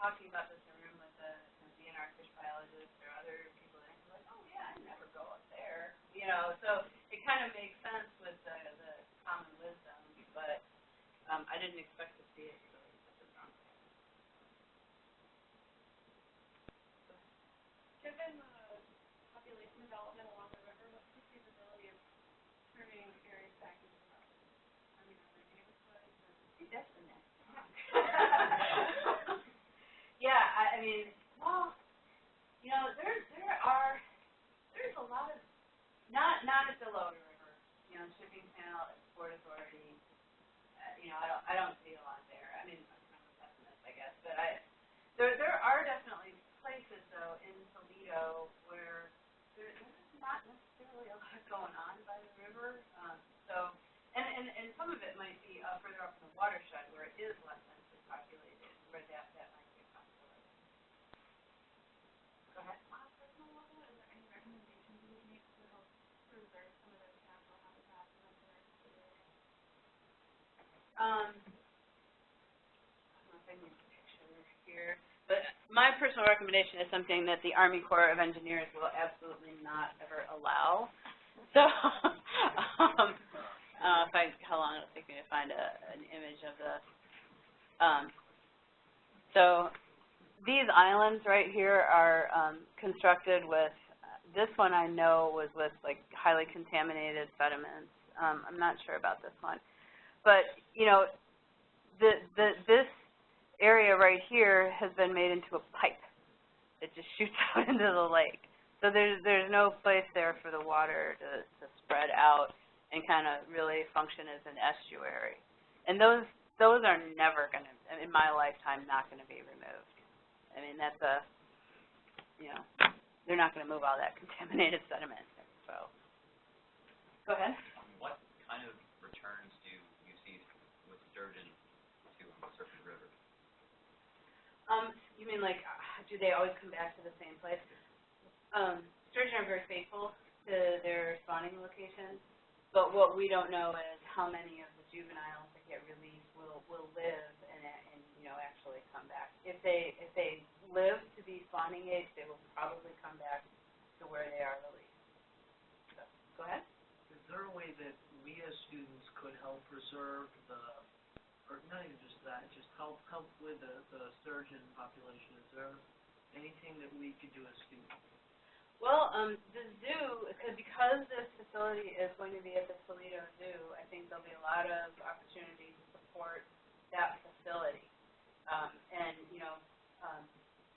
talking about this in a room with a, a DNR fish biologist or other people, and I'm like, oh, yeah, I never go up there, you know, so it kind of makes sense with the, the common wisdom, but, um, I didn't expect to see it really such a strong. Given the population development along the river, what's the feasibility of turning areas back into roads? I mean, are there neighborhoods or? See, that's the next talk. Yeah, I, mean, well, you know, there, there are, there's a lot of, not, not at the Lower River, you know, Shipping Channel, Port Authority, uh, you know, I don't, I don't see a lot there. I mean, I'm kind of a pessimist, I guess, but I, there, there are definitely places though in Toledo where there, there's not necessarily a lot going on by the river, um, so, and, and, and some of it might be uh, further up in the watershed where it is less densely populated, where that, that might be a possibility. Go ahead. On a personal level, is there any recommendations you would make to help preserve some of those natural habitats in the area? Um, I don't know if I need a picture here, but my personal recommendation is something that the Army Corps of Engineers will absolutely not ever allow. [LAUGHS] So, um, uh, if I, how long it'll take me to find a, an image of the, um, so these islands right here are, um, constructed with, this one I know was with like highly contaminated sediments. Um, I'm not sure about this one. But, you know, the, the, this area right here has been made into a pipe. It just [LAUGHS] shoots out into the lake. So there's, there's no place there for the water to, to spread out and kind of really function as an estuary. And those, those are never gonna, in my lifetime, not gonna be removed. I mean, that's a, you know, they're not gonna move all that [LAUGHS] contaminated sediment, so. Go ahead. Um, what kind of returns do you see with sturgeon to certain rivers? Um, you mean like, uh, do they always come back to the same place? Um, sturgeon are very faithful to their spawning locations, but what we don't know is how many of the juveniles that get released will, will live and, and, you know, actually come back. If they, if they live to be spawning age, they will probably come back to where they are released. So, go ahead. Is there a way that we as students could help preserve the, or not even just that, just help, help with the, the sturgeon population? Is there anything that we could do as students? Well, um, the zoo, because, because this facility is going to be at the Toledo Zoo, I think there'll be a lot of opportunity to support that facility. Um, and, you know, um,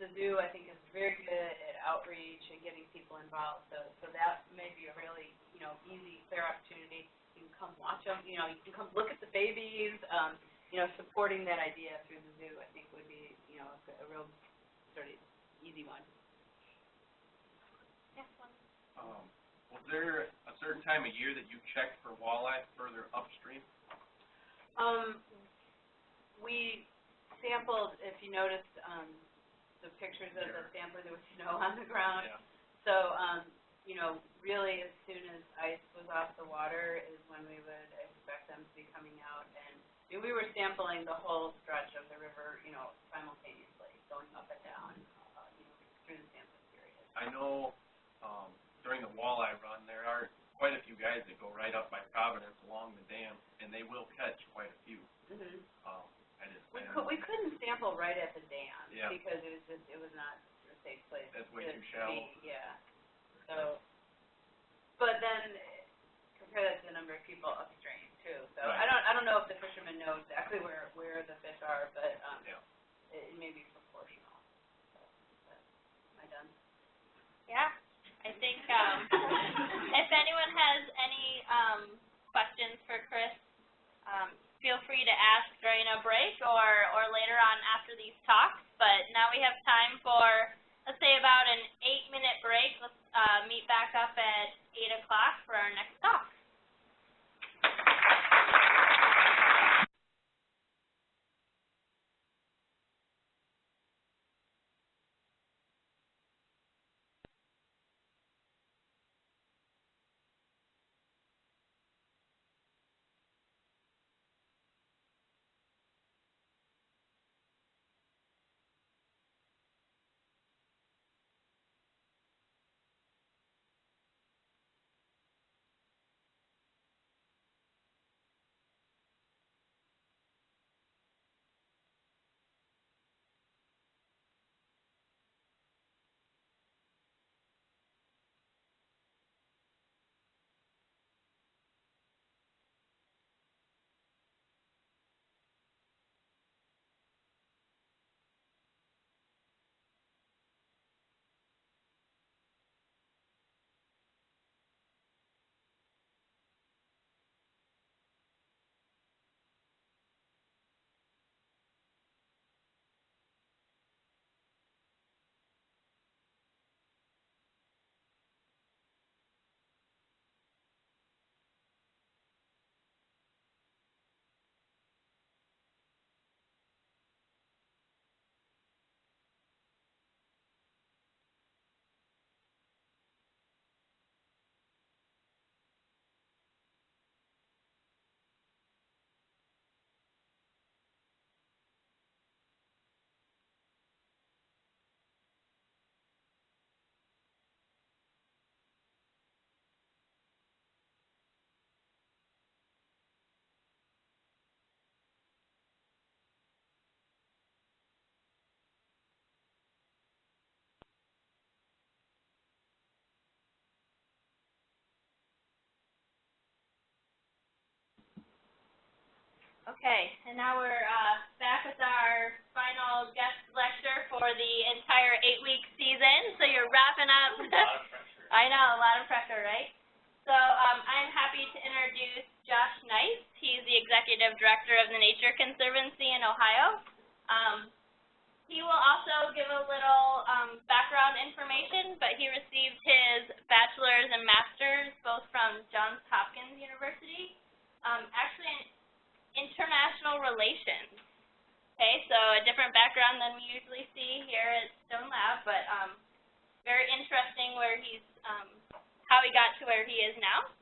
the zoo, I think, is very good at outreach and getting people involved, so, so that may be a really, you know, easy, clear opportunity. You can come watch them, you know, you can come look at the babies, um, you know, supporting that idea through the zoo, I think would be, you know, a, a real sort of easy one. Yes, one. Um, was there a certain time of year that you checked for walleye further upstream? Um, we sampled, if you noticed, um, the pictures of the sampler, there was snow [LAUGHS] on the ground. Yeah. So, um, you know, really as soon as ice was off the water is when we would expect them to be coming out. And Mean, we were sampling the whole stretch of the river, you know, simultaneously, going up and down, uh, you know, through the sampling period. I know, um, during the walleye run, there are quite a few guys that go right up by Providence along the dam, and they will catch quite a few. Mm-hmm. Um, I just, We could, we couldn't sample right at the dam. Yeah. Because it was just, it was not a safe place That's way too shallow. be, yeah. So, but then compare that to the number of people upstream too. So I don't, I don't know if the fishermen know exactly where, where the fish are, but, um, Yeah. it, it may be proportional. So, but, Am I done? Yeah, I think, um, [LAUGHS] if anyone has any, um, questions for Chris, um, feel free to ask during a break or, or later on after these talks. But now we have time for, let's say about an eight-minute break. Let's, uh, meet back up at eight o'clock for our next talk. Okay, and now we're uh, back with our final guest lecture for the entire eight-week season. So you're wrapping up. A lot of pressure. [LAUGHS] I know, a lot of pressure, right? So um, I'm happy to introduce Josh Knight. He's the Executive Director of the Nature Conservancy in Ohio. Um, he will also give a little um, background information, but he received his bachelor's and master's both from Johns Hopkins University, um, actually international relations. Okay, so a different background than we usually see here at Stone Lab, but um, very interesting where he's, um, how he got to where he is now.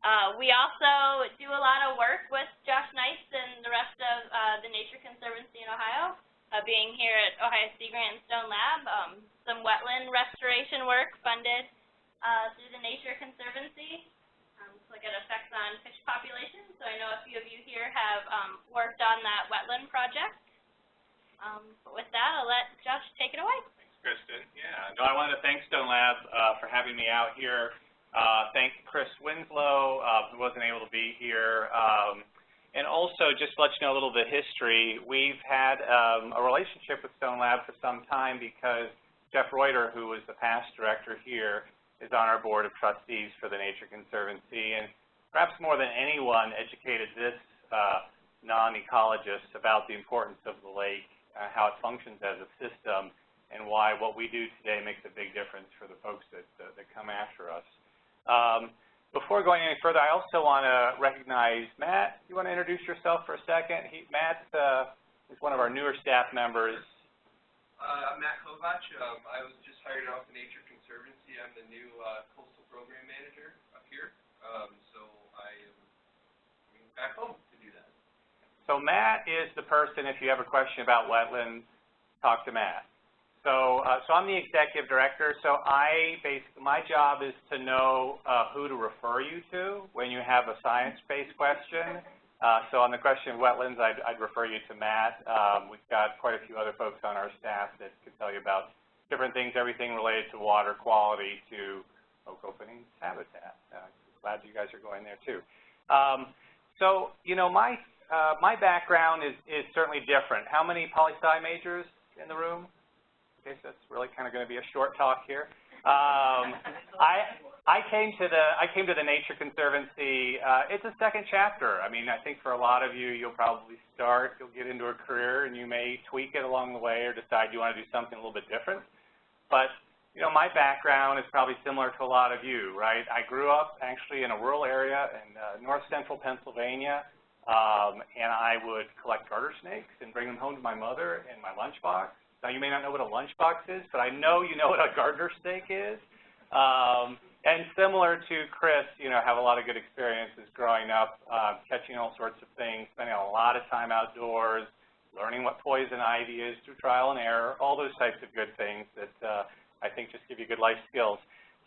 Uh, we also do a lot of work with Josh Knights and the rest of uh, the Nature Conservancy in Ohio, uh, being here at Ohio Sea Grant and Stone Lab. Um, some wetland restoration work funded uh, through the Nature Conservancy look at effects on fish populations. So I know a few of you here have um, worked on that wetland project. Um, but with that, I'll let Josh take it away. Thanks, Kristen. Yeah, no, I wanted to thank Stone Lab uh, for having me out here. Uh, thank Chris Winslow, uh, who wasn't able to be here. Um, and also, just to let you know a little bit of history, we've had um, a relationship with Stone Lab for some time because Jeff Reutter, who was the past director here, is on our board of trustees for the Nature Conservancy. And perhaps more than anyone, educated this uh, non-ecologist about the importance of the lake, uh, how it functions as a system, and why what we do today makes a big difference for the folks that, that come after us. Um, before going any further, I also want to recognize Matt. You want to introduce yourself for a second? He, Matt uh, is one of our newer staff members. Uh, I'm Matt Kovach. Um, I was just hired off the Nature Conservancy. I'm the new uh, coastal program manager up here. Um, so I am coming back home to do that. So Matt is the person, if you have a question about wetlands, talk to Matt. So, uh, so I'm the executive director. So I basically, my job is to know uh, who to refer you to when you have a science-based question. Uh, so on the question of wetlands, I'd, I'd refer you to Matt. Um, we've got quite a few other folks on our staff that could tell you about different things, everything related to water quality to oak opening habitat. Uh, glad you guys are going there too. Um, so, you know, my uh, my background is, is certainly different. How many poli-sci majors in the room? Okay, so it's really kind of going to be a short talk here. Um, [LAUGHS] I I came to the I came to the Nature Conservancy. Uh, it's a second chapter. I mean, I think for a lot of you, you'll probably start, you'll get into a career, and you may tweak it along the way or decide you want to do something a little bit different. But you know, my background is probably similar to a lot of you, right? I grew up actually in a rural area in uh, north central Pennsylvania, um, and I would collect garter snakes and bring them home to my mother in my lunchbox now, you may not know what a lunchbox is, but I know you know what a garter snake is. Um, and similar to Chris, you know, have a lot of good experiences growing up, uh, catching all sorts of things, spending a lot of time outdoors, learning what poison ivy is through trial and error, all those types of good things that uh, I think just give you good life skills.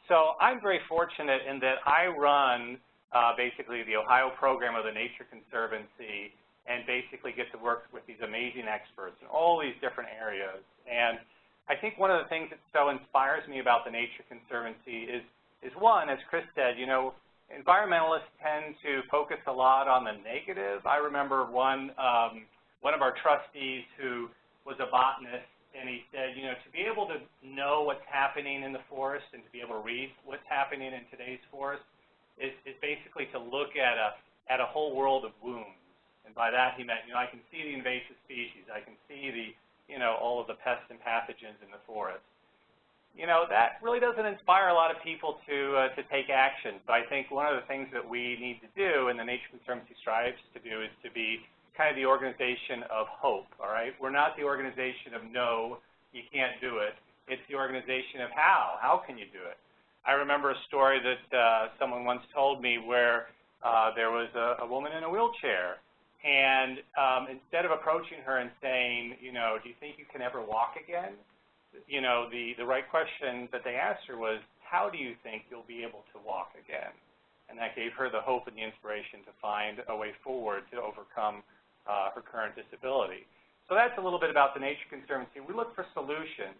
So I'm very fortunate in that I run uh, basically the Ohio program of the Nature Conservancy and basically get to work with these amazing experts in all these different areas. And I think one of the things that so inspires me about the Nature Conservancy is, is one, as Chris said, you know, environmentalists tend to focus a lot on the negative. I remember one, um, one of our trustees who was a botanist, and he said, you know, to be able to know what's happening in the forest and to be able to read what's happening in today's forest is, is basically to look at a, at a whole world of wounds and by that he meant, you know, I can see the invasive species. I can see the, you know, all of the pests and pathogens in the forest. You know, that really doesn't inspire a lot of people to, uh, to take action. So I think one of the things that we need to do and the Nature Conservancy strives to do is to be kind of the organization of hope, all right? We're not the organization of no, you can't do it. It's the organization of how. How can you do it? I remember a story that uh, someone once told me where uh, there was a, a woman in a wheelchair and um, instead of approaching her and saying, you know, do you think you can ever walk again? You know, the, the right question that they asked her was, how do you think you'll be able to walk again? And that gave her the hope and the inspiration to find a way forward to overcome uh, her current disability. So that's a little bit about the Nature Conservancy. We look for solutions.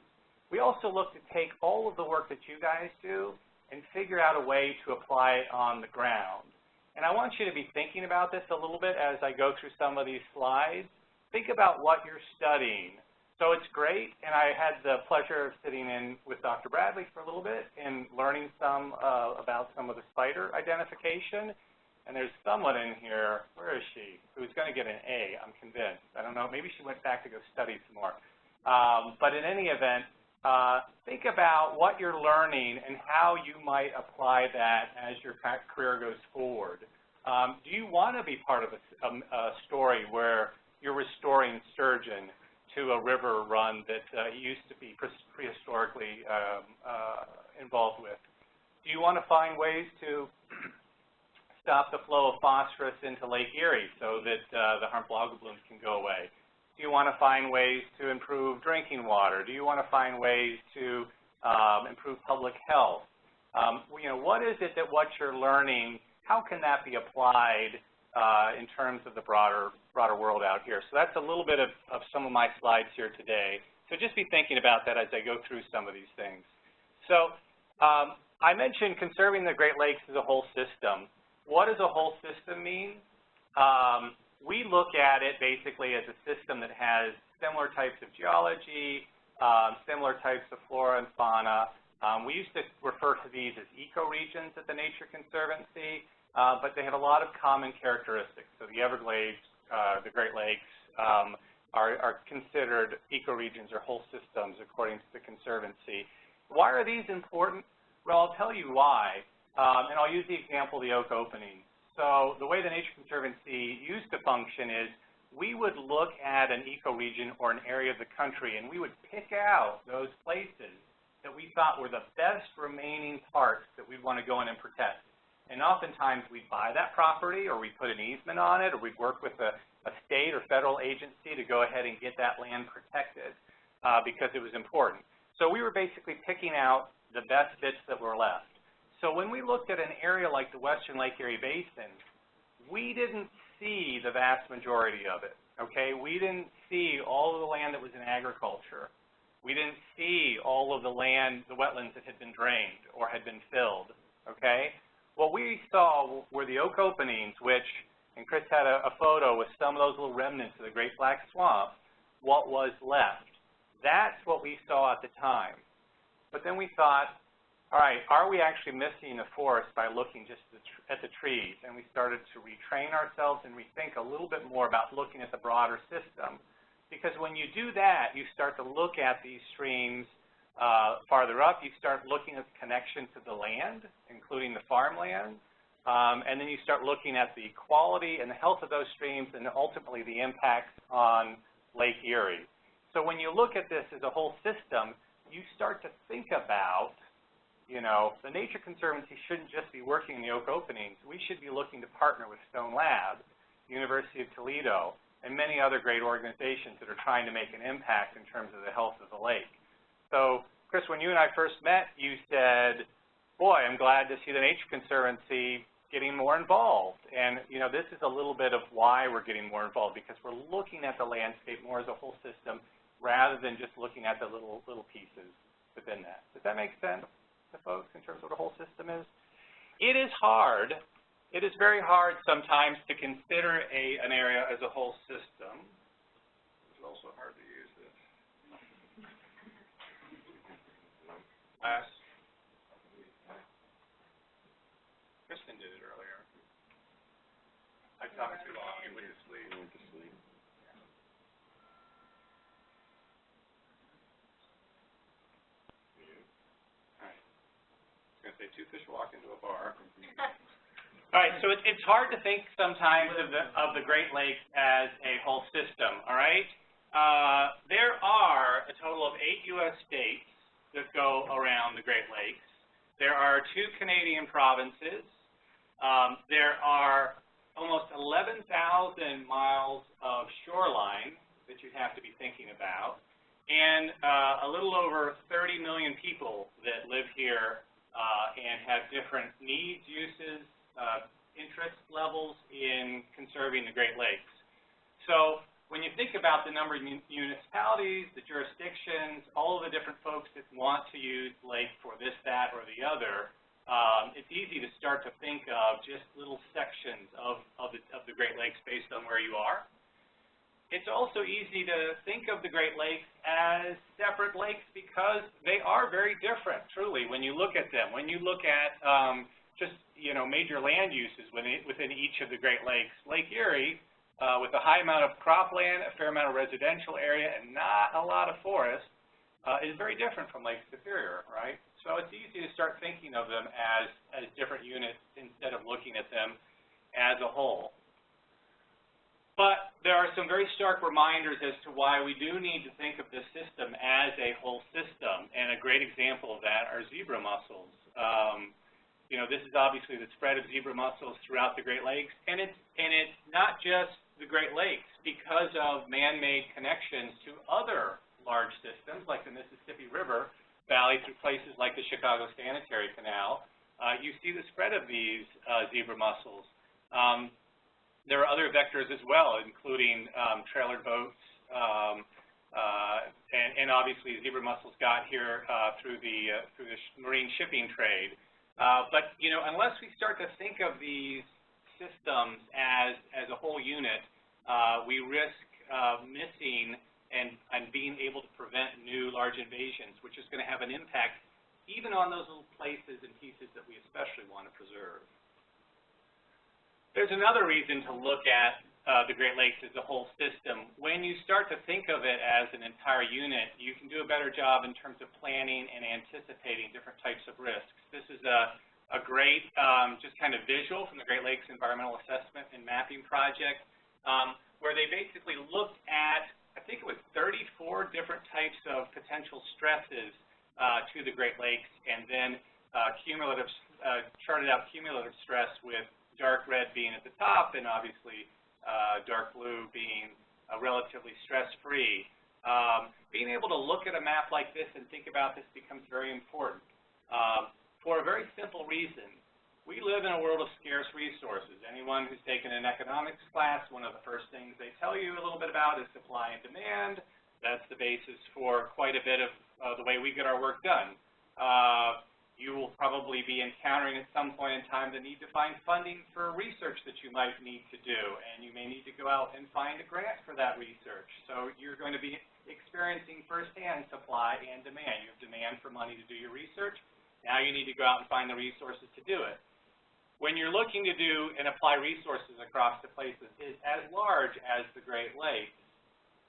We also look to take all of the work that you guys do and figure out a way to apply it on the ground. And I want you to be thinking about this a little bit as I go through some of these slides. Think about what you're studying. So it's great, and I had the pleasure of sitting in with Dr. Bradley for a little bit and learning some uh, about some of the spider identification. And there's someone in here, where is she, who's going to get an A, I'm convinced. I don't know, maybe she went back to go study some more. Um, but in any event, uh, think about what you're learning and how you might apply that as your career goes forward. Um, do you want to be part of a, a, a story where you're restoring sturgeon to a river run that uh, used to be pre prehistorically um, uh, involved with? Do you want to find ways to stop the flow of phosphorus into Lake Erie so that uh, the harmful algal blooms can go away? Do you want to find ways to improve drinking water? Do you want to find ways to um, improve public health? Um, you know, what is it that what you're learning, how can that be applied uh, in terms of the broader broader world out here. So that's a little bit of, of some of my slides here today. So just be thinking about that as I go through some of these things. So um, I mentioned conserving the Great Lakes as a whole system. What does a whole system mean? Um, we look at it basically as a system that has similar types of geology, um, similar types of flora and fauna. Um, we used to refer to these as ecoregions at the Nature Conservancy. Uh, but they have a lot of common characteristics. So the Everglades, uh, the Great Lakes, um, are, are, considered ecoregions or whole systems according to the Conservancy. Why are these important? Well, I'll tell you why, um, and I'll use the example of the oak opening. So the way the Nature Conservancy used to function is we would look at an ecoregion or an area of the country, and we would pick out those places that we thought were the best remaining parts that we'd want to go in and protect. And oftentimes we'd buy that property or we'd put an easement on it or we'd work with a, a state or federal agency to go ahead and get that land protected uh, because it was important. So we were basically picking out the best bits that were left. So when we looked at an area like the Western Lake Erie Basin, we didn't see the vast majority of it, okay? We didn't see all of the land that was in agriculture. We didn't see all of the land, the wetlands that had been drained or had been filled, okay? What we saw were the oak openings, which, and Chris had a, a photo with some of those little remnants of the Great Black Swamp, what was left. That's what we saw at the time. But then we thought, all right, are we actually missing the forest by looking just at the trees? And we started to retrain ourselves and rethink a little bit more about looking at the broader system. Because when you do that, you start to look at these streams uh, farther up, you start looking at the connection to the land, including the farmland, um, and then you start looking at the quality and the health of those streams and ultimately the impact on Lake Erie. So when you look at this as a whole system, you start to think about, you know, the Nature Conservancy shouldn't just be working in the oak openings. We should be looking to partner with Stone Lab, University of Toledo, and many other great organizations that are trying to make an impact in terms of the health of the lake. So, Chris, when you and I first met, you said, boy, I'm glad to see the Nature Conservancy getting more involved. And, you know, this is a little bit of why we're getting more involved, because we're looking at the landscape more as a whole system rather than just looking at the little, little pieces within that. Does that make sense to folks in terms of what a whole system is? It is hard. It is very hard sometimes to consider a, an area as a whole system. It's also hard to use this. class. Kristen did it earlier. I talked too long, you went to sleep. went to sleep. All right. I was going to say two fish walk into a bar. [LAUGHS] All right, so it, it's hard to think sometimes of the, of the Great Lakes as a whole system, all right? Uh, there are a total of eight U.S. states that go around the Great Lakes. There are two Canadian provinces. Um, there are almost 11,000 miles of shoreline that you have to be thinking about, and uh, a little over 30 million people that live here and have different needs, uses, uh, interest levels in conserving the Great Lakes. So when you think about the number of municipalities, the jurisdictions, all of the different folks that want to use lake for this, that, or the other, um, it's easy to start to think of just little sections of, of, the, of the Great Lakes based on where you are. It's also easy to think of the Great Lakes as separate lakes because they are very different, truly, when you look at them. When you look at um, just, you know, major land uses within, each of the Great Lakes, Lake Erie, uh, with a high amount of cropland, a fair amount of residential area, and not a lot of forest, uh, is very different from Lake Superior, right? So it's easy to start thinking of them as, as different units instead of looking at them as a whole. But there are some very stark reminders as to why we do need to think of this system as a whole system, and a great example of that are zebra mussels. Um, you know, this is obviously the spread of zebra mussels throughout the Great Lakes, and it's, and it's not just the Great Lakes. Because of man-made connections to other large systems, like the Mississippi River, valley through places like the Chicago Sanitary Canal, uh, you see the spread of these uh, zebra mussels. Um, there are other vectors as well, including um, trailer boats, um, uh, and, and, obviously zebra mussels got here uh, through the uh, through the sh marine shipping trade. Uh, but you know, unless we start to think of these systems as as a whole unit, we risk missing and, and being able to prevent new large invasions, which is going to have an impact even on those little places and pieces that we especially want to preserve. There's another reason to look at uh, the Great Lakes as a whole system. When you start to think of it as an entire unit, you can do a better job in terms of planning and anticipating different types of risks. This is a, a great um, just kind of visual from the Great Lakes Environmental Assessment and Mapping Project, um, where they basically looked at I think it was 34 different types of potential stresses uh, to the Great Lakes, and then uh, cumulative, uh, charted out cumulative stress with dark red being at the top, and obviously uh, dark blue being uh, relatively stress-free. Um, being able to look at a map like this and think about this becomes very important um, for a very simple reason we live in a world of scarce resources. Anyone who's taken an economics class, one of the first things they tell you a little bit about is supply and demand. That's the basis for quite a bit of uh, the way we get our work done. Uh, probably be encountering at some point in time the need to find funding for research that you might need to do, and you may need to go out and find a grant for that research. So you're going to be experiencing firsthand supply and demand. You have demand for money to do your research. Now you need to go out and find the resources to do it when you're looking to do and apply resources across the places is as large as the Great Lakes,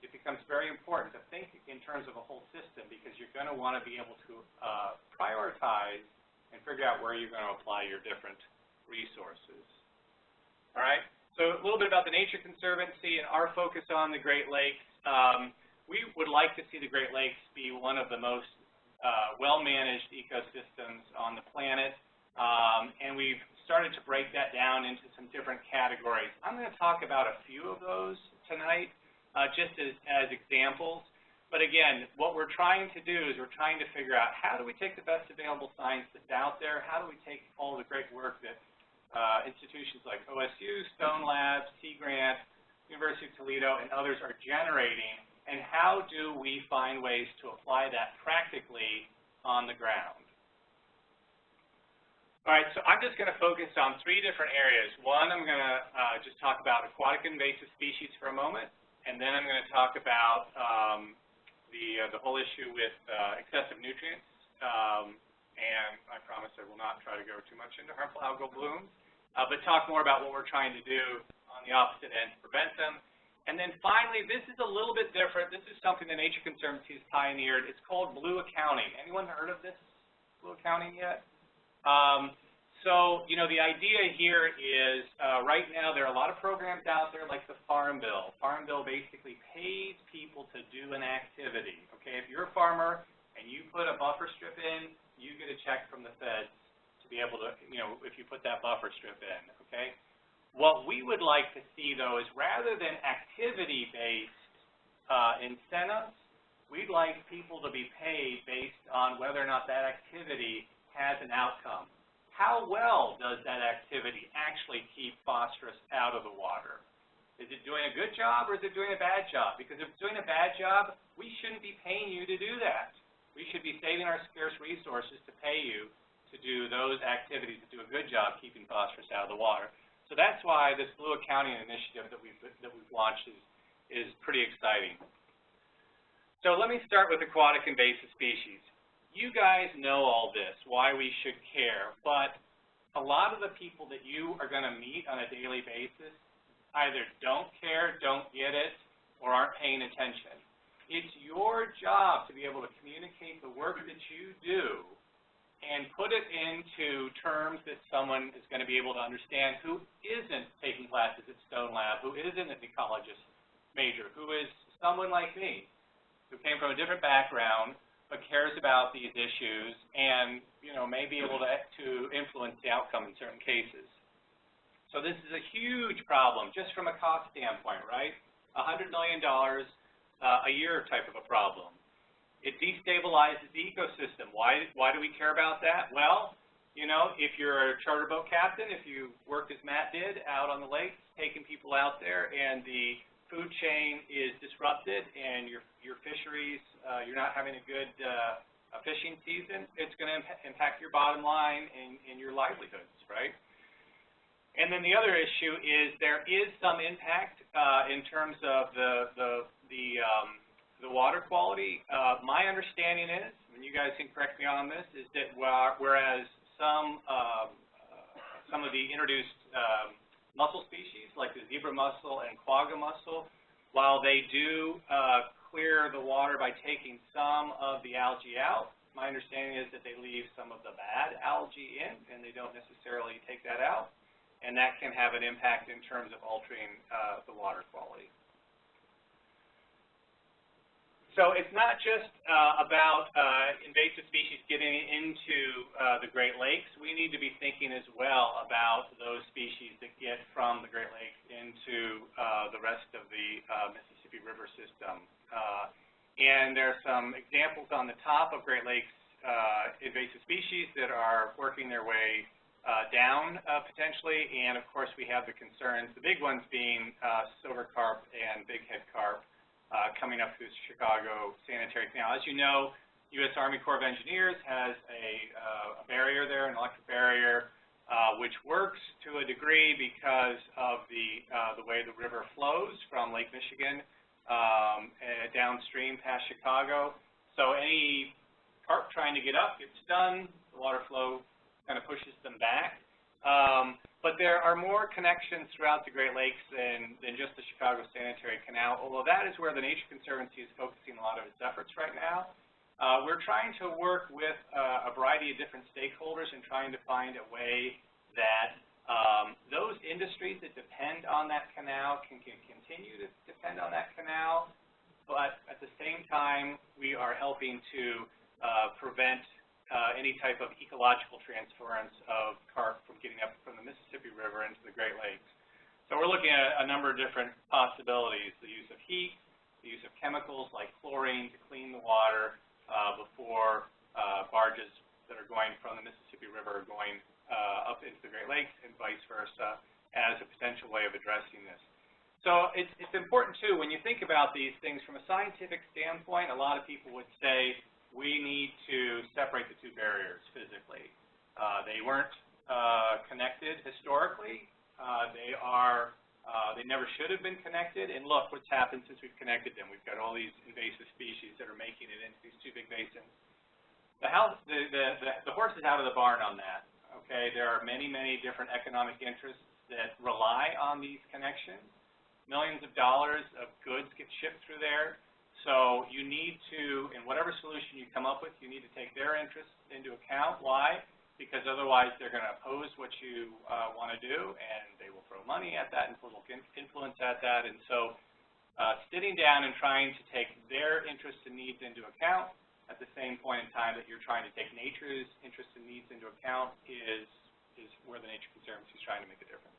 it becomes very important to think in terms of a whole system because you're going to want to be able to uh, prioritize and figure out where you're going to apply your different resources. All right, so a little bit about the Nature Conservancy and our focus on the Great Lakes. Um, we would like to see the Great Lakes be one of the most uh, well-managed ecosystems on the planet, um, and we've started to break that down into some different categories. I'm going to talk about a few of those tonight, uh, just as, as examples. But again, what we're trying to do is we're trying to figure out how do we take the best available science that's out there, how do we take all the great work that uh, institutions like OSU, Stone Labs, Sea Grant, University of Toledo, and others are generating, and how do we find ways to apply that practically on the ground. All right, so I'm just going to focus on three different areas. One, I'm going to uh, just talk about aquatic invasive species for a moment, and then I'm going to talk about um, the, uh, the whole issue with uh, excessive nutrients, um, and I promise I will not try to go too much into harmful algal blooms, uh, but talk more about what we're trying to do on the opposite end to prevent them. And then finally, this is a little bit different. This is something the Nature Conservancy has pioneered. It's called blue accounting. Anyone heard of this blue accounting yet? Um, so, you know, the idea here is uh, right now there are a lot of programs out there like the Farm Bill. Farm Bill basically pays people to do an activity. Okay, if you're a farmer and you put a buffer strip in, you get a check from the feds to be able to, you know, if you put that buffer strip in. Okay. What we would like to see though is rather than activity-based uh, incentives, we'd like people to be paid based on whether or not that activity has an outcome. How well does that activity actually keep phosphorus out of the water? Is it doing a good job or is it doing a bad job? Because if it's doing a bad job, we shouldn't be paying you to do that. We should be saving our scarce resources to pay you to do those activities that do a good job keeping phosphorus out of the water. So that's why this Blue Accounting initiative that we've, that we've launched is, is pretty exciting. So let me start with aquatic invasive species. You guys know all this, why we should care, but a lot of the people that you are going to meet on a daily basis either don't care, don't get it, or aren't paying attention. It's your job to be able to communicate the work that you do and put it into terms that someone is going to be able to understand who isn't taking classes at Stone Lab, who isn't an ecologist major, who is someone like me, who came from a different background, but cares about these issues and, you know, may be able to, to influence the outcome in certain cases. So this is a huge problem just from a cost standpoint, right? $100 million uh, a year type of a problem. It destabilizes the ecosystem. Why, why do we care about that? Well, you know, if you're a charter boat captain, if you worked as Matt did out on the lakes, taking people out there, and the food chain is disrupted and your, your fisheries, uh, you're not having a good uh, a fishing season, it's going to imp impact your bottom line and, and your livelihoods, right? And then the other issue is there is some impact uh, in terms of the the the, um, the water quality. Uh, my understanding is, and you guys can correct me on this, is that whereas some um, uh, some of the introduced um, mussel species, like the zebra mussel and quagga mussel, while they do uh, clear the water by taking some of the algae out, my understanding is that they leave some of the bad algae in, and they don't necessarily take that out and that can have an impact in terms of altering uh, the water quality. So it's not just uh, about uh, invasive species getting into uh, the Great Lakes. We need to be thinking as well about those species that get from the Great Lakes into uh, the rest of the uh, Mississippi River system. Uh, and there are some examples on the top of Great Lakes invasive species that are working their way down potentially, and of course we have the concerns, the big ones being silver carp and bighead carp uh, coming up through Chicago Sanitary Canal. As you know, U.S. Army Corps of Engineers has a, uh, a barrier there, an electric barrier, uh, which works to a degree because of the, the way the river flows from Lake Michigan um, downstream past Chicago. So any carp trying to get up gets done, the water flow kind of pushes them back. Um, but there are more connections throughout the Great Lakes than, than just the Chicago Sanitary Canal, although that is where the Nature Conservancy is focusing a lot of its efforts right now. Uh, we're trying to work with uh, a variety of different stakeholders and trying to find a way that um, those industries that depend on that canal can, can continue to depend on that canal, but at the same time, we are helping to uh, prevent uh, any type of ecological transference of carp from getting up from the Mississippi River into the Great Lakes. So we're looking at a number of different possibilities, the use of heat, the use of chemicals like chlorine to clean the water uh, before uh, barges that are going from the Mississippi River are going uh, up into the Great Lakes and vice versa as a potential way of addressing this. So it's, it's important, too, when you think about these things from a scientific standpoint, a lot of people would say, we need to separate the two barriers physically. Uh, they weren't uh, connected historically. Uh, they are, uh, they never should have been connected. And look what's happened since we've connected them. We've got all these invasive species that are making it into these two big basins. The, house, the, the, the, the horse is out of the barn on that. Okay, there are many, many different economic interests that rely on these connections. Millions of dollars of goods get shipped through there. So you need to, in whatever solution you come up with, you need to take their interests into account. Why? Because otherwise they're going to oppose what you uh, want to do, and they will throw money at that and political influence at that. And so uh, sitting down and trying to take their interests and needs into account at the same point in time that you're trying to take nature's interests and needs into account is, is where the Nature Conservancy is trying to make a difference.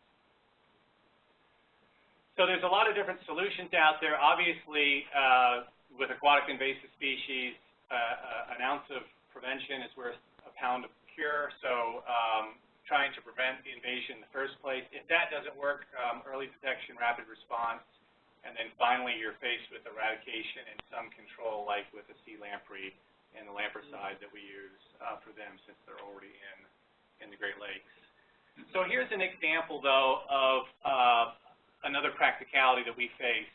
So there's a lot of different solutions out there. Obviously, uh, with aquatic invasive species, uh, uh, an ounce of prevention is worth a pound of cure. So um, trying to prevent the invasion in the first place. If that doesn't work, um, early detection, rapid response, and then finally you're faced with eradication and some control, like with the sea lamprey and the lampricide that we use uh, for them since they're already in the Great Lakes. So here's an example, though, of uh, another practicality that we face.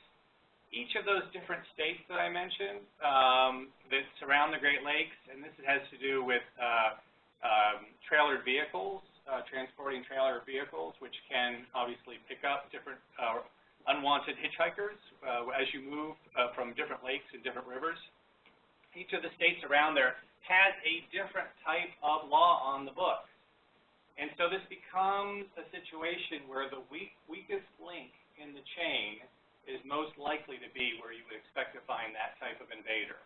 Each of those different states that I mentioned um, that surround the Great Lakes, and this has to do with uh, um, trailered vehicles, uh, transporting trailer vehicles, which can obviously pick up different uh, unwanted hitchhikers uh, as you move uh, from different lakes and different rivers. Each of the states around there has a different type of law on the books. And so this becomes a situation where the weak, weakest link in the chain is most likely to be where you would expect to find that type of invader.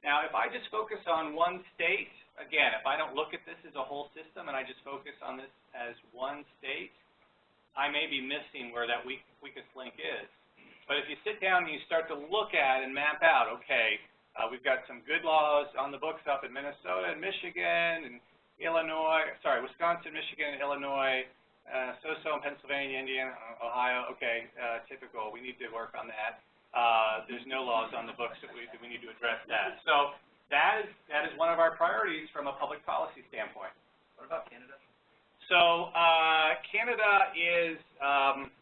Now, if I just focus on one state, again, if I don't look at this as a whole system and I just focus on this as one state, I may be missing where that weak, weakest link is. But if you sit down and you start to look at and map out, okay, uh, we've got some good laws on the books up in Minnesota and Michigan and Illinois, sorry, Wisconsin, Michigan, Illinois, uh, so-so in Pennsylvania, Indiana, Ohio, okay, uh, typical, we need to work on that. Uh, there's no laws on the books that we, that we need to address that. So that is, that is one of our priorities from a public policy standpoint. What about Canada? So uh, Canada is, um,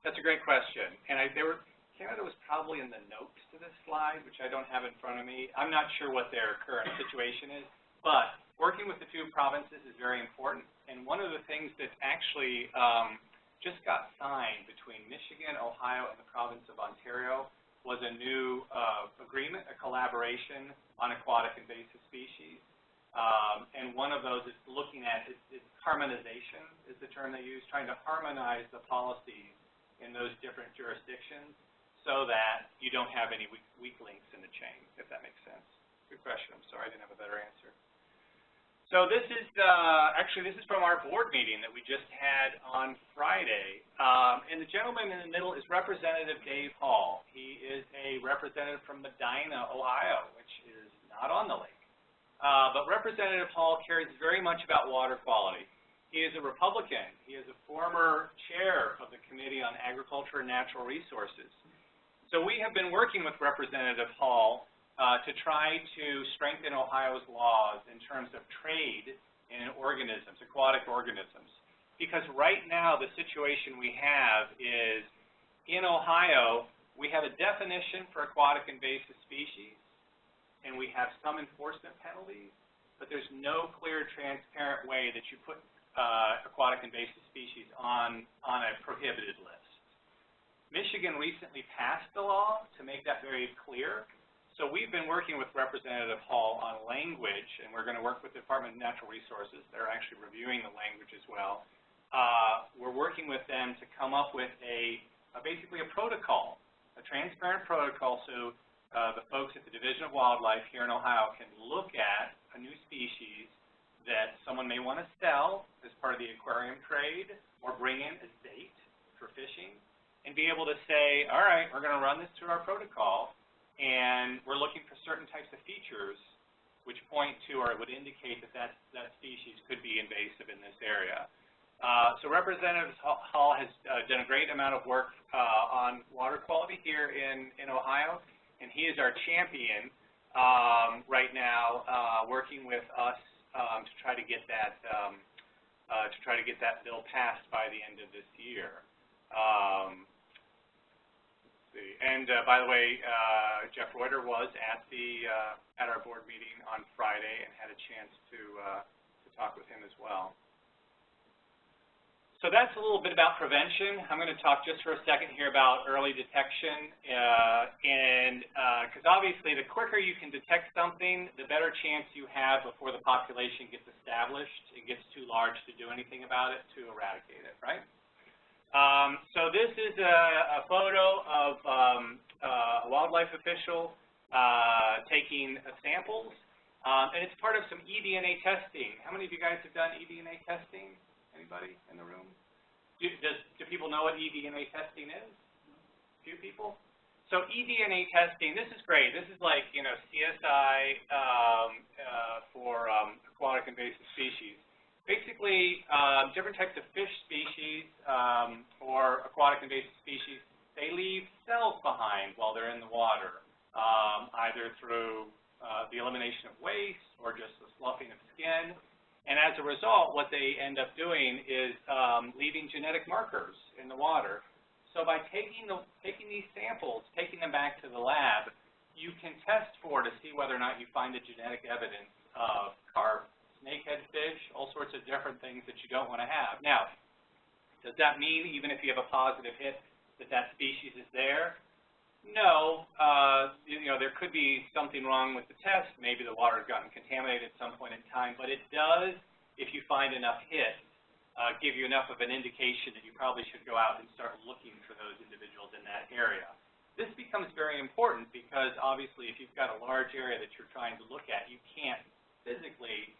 that's a great question. And I, there were, Canada was probably in the notes to this slide, which I don't have in front of me. I'm not sure what their current situation is, but working with the two provinces is very important. And one of the things that actually um, just got signed between Michigan, Ohio, and the province of Ontario was a new uh, agreement, a collaboration on aquatic invasive species. Um, and one of those is looking at, it's, it's harmonization is the term they use, trying to harmonize the policies in those different jurisdictions so that you don't have any weak, weak links in the chain, if that makes sense. Good question. I'm sorry I didn't have a better answer. So this is, uh, actually, this is from our board meeting that we just had on Friday. Um, and the gentleman in the middle is Representative Dave Hall. He is a representative from Medina, Ohio, which is not on the lake. Uh, but Representative Hall cares very much about water quality. He is a Republican. He is a former chair of the Committee on Agriculture and Natural Resources. So we have been working with Representative Hall uh, to try to strengthen Ohio's laws in terms of trade in organisms, aquatic organisms. Because right now the situation we have is in Ohio, we have a definition for aquatic invasive species, and we have some enforcement penalties, but there's no clear, transparent way that you put uh, aquatic invasive species on, on a prohibited list. Michigan recently passed a law to make that very clear, so we've been working with Representative Hall on language, and we're going to work with the Department of Natural Resources. They're actually reviewing the language as well. Uh, we're working with them to come up with a, a basically a protocol, a transparent protocol so uh, the folks at the Division of Wildlife here in Ohio can look at a new species that someone may want to sell as part of the aquarium trade or bring in as bait for fishing and be able to say, all right, we're going to run this through our protocol and we're looking for certain types of features which point to or would indicate that that, that species could be invasive in this area. Uh, so Representative Hall has uh, done a great amount of work uh, on water quality here in, in Ohio, and he is our champion um, right now, uh, working with us um, to try to get that um, uh, to try to get that bill passed by the end of this year. See. And uh, by the way, uh, Jeff Reutter was at the uh, at our board meeting on Friday and had a chance to uh, to talk with him as well. So that's a little bit about prevention. I'm going to talk just for a second here about early detection, uh, and because uh, obviously the quicker you can detect something, the better chance you have before the population gets established and gets too large to do anything about it to eradicate it, right? Um, so this is a, a photo of um, uh, a wildlife official uh, taking samples, um, and it's part of some eDNA testing. How many of you guys have done eDNA testing? Anybody in the room? Do, does, do people know what eDNA testing is? A few people? So eDNA testing, this is great. This is like, you know, CSI um, uh, for um, aquatic invasive species basically um, different types of fish species um, or aquatic invasive species, they leave cells behind while they're in the water, um, either through uh, the elimination of waste or just the sloughing of skin. And as a result, what they end up doing is um, leaving genetic markers in the water. So by taking, the, taking these samples, taking them back to the lab, you can test for to see whether or not you find the genetic evidence of carp, snakehead fish, all sorts of different things that you don't want to have. Now, does that mean even if you have a positive hit that that species is there? No. Uh, you know, there could be something wrong with the test. Maybe the water has gotten contaminated at some point in time. But it does, if you find enough hits, uh, give you enough of an indication that you probably should go out and start looking for those individuals in that area. This becomes very important because obviously if you've got a large area that you're trying to look at, you can't physically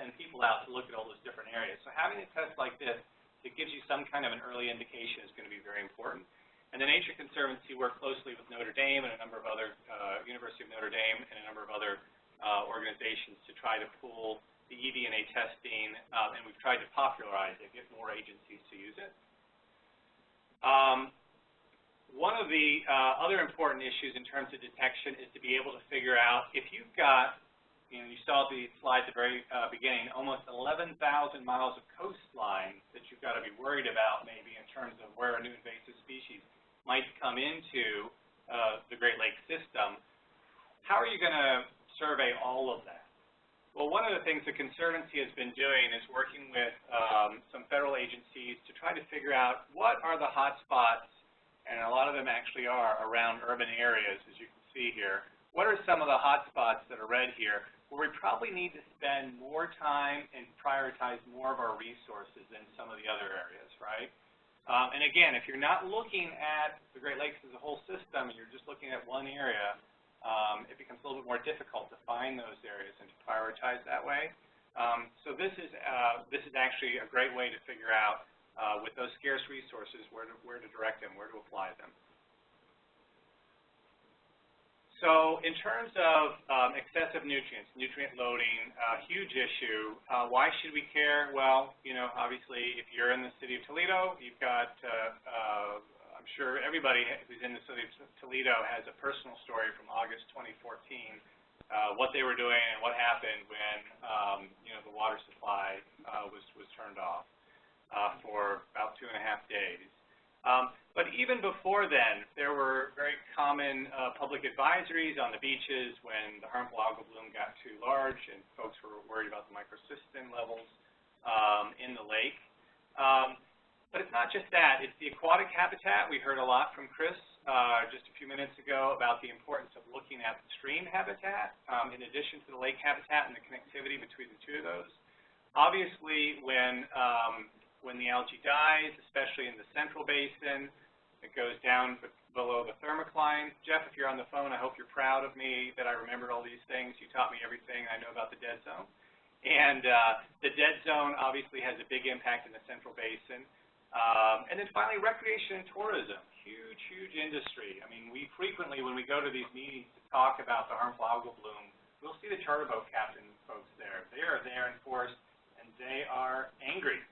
send people out to look at all those different areas. So having a test like this that gives you some kind of an early indication is going to be very important. And the Nature Conservancy worked closely with Notre Dame and a number of other, uh, University of Notre Dame and a number of other uh, organizations to try to pool the eDNA testing, um, and we've tried to popularize it, get more agencies to use it. Um, one of the uh, other important issues in terms of detection is to be able to figure out if you've got, you know, you saw the slide at the very uh, beginning, almost 11,000 miles of coastline that you've got to be worried about maybe in terms of where a new invasive species might come into uh, the Great Lakes system. How are you going to survey all of that? Well, one of the things the Conservancy has been doing is working with um, some federal agencies to try to figure out what are the hot spots, and a lot of them actually are around urban areas, as you can see here. What are some of the hot spots that are red here where we probably need to spend more time and prioritize more of our resources than some of the other areas, right? Um, and again, if you're not looking at the Great Lakes as a whole system, and you're just looking at one area, um, it becomes a little bit more difficult to find those areas and to prioritize that way. Um, so this is uh, this is actually a great way to figure out uh, with those scarce resources where to where to direct them, where to apply them. So in terms of um, excessive nutrients, nutrient loading, uh, huge issue. Uh, why should we care? Well, you know, obviously, if you're in the city of Toledo, you've got uh, uh I'm sure everybody who's in the city of Toledo has a personal story from August 2014, uh, what they were doing and what happened when, um, you know, the water supply uh, was, was turned off uh, for about two and a half days. Um, but even before then, there were very common uh, public advisories on the beaches when the harmful algal bloom got too large and folks were worried about the microcystin levels um, in the lake. Um, but it's not just that. It's the aquatic habitat. We heard a lot from Chris uh, just a few minutes ago about the importance of looking at the stream habitat um, in addition to the lake habitat and the connectivity between the two of those. Obviously, when, um, when the algae dies, especially in the central basin, it goes down below the thermocline. Jeff, if you're on the phone, I hope you're proud of me that I remembered all these things. You taught me everything I know about the dead zone. And uh, the dead zone obviously has a big impact in the central basin. Um, and then finally, recreation and tourism, huge, huge industry. I mean, we frequently, when we go to these meetings to talk about the harmful algal bloom, we'll see the charter boat captain folks there. They are there in force, and they are angry.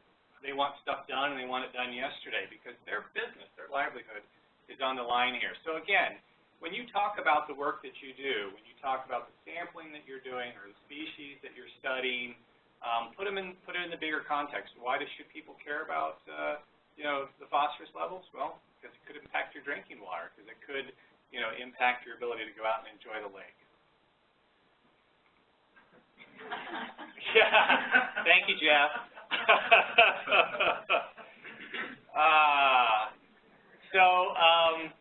They want stuff done, and they want it done yesterday because their business, their livelihood, is on the line here. So again, when you talk about the work that you do, when you talk about the sampling that you're doing or the species that you're studying, um, put them in, put it in the bigger context. Why should people care about, uh, you know, the phosphorus levels? Well, because it could impact your drinking water, because it could, you know, impact your ability to go out and enjoy the lake. [LAUGHS] [LAUGHS] yeah. Thank you, Jeff. Uh, [LAUGHS] so, um,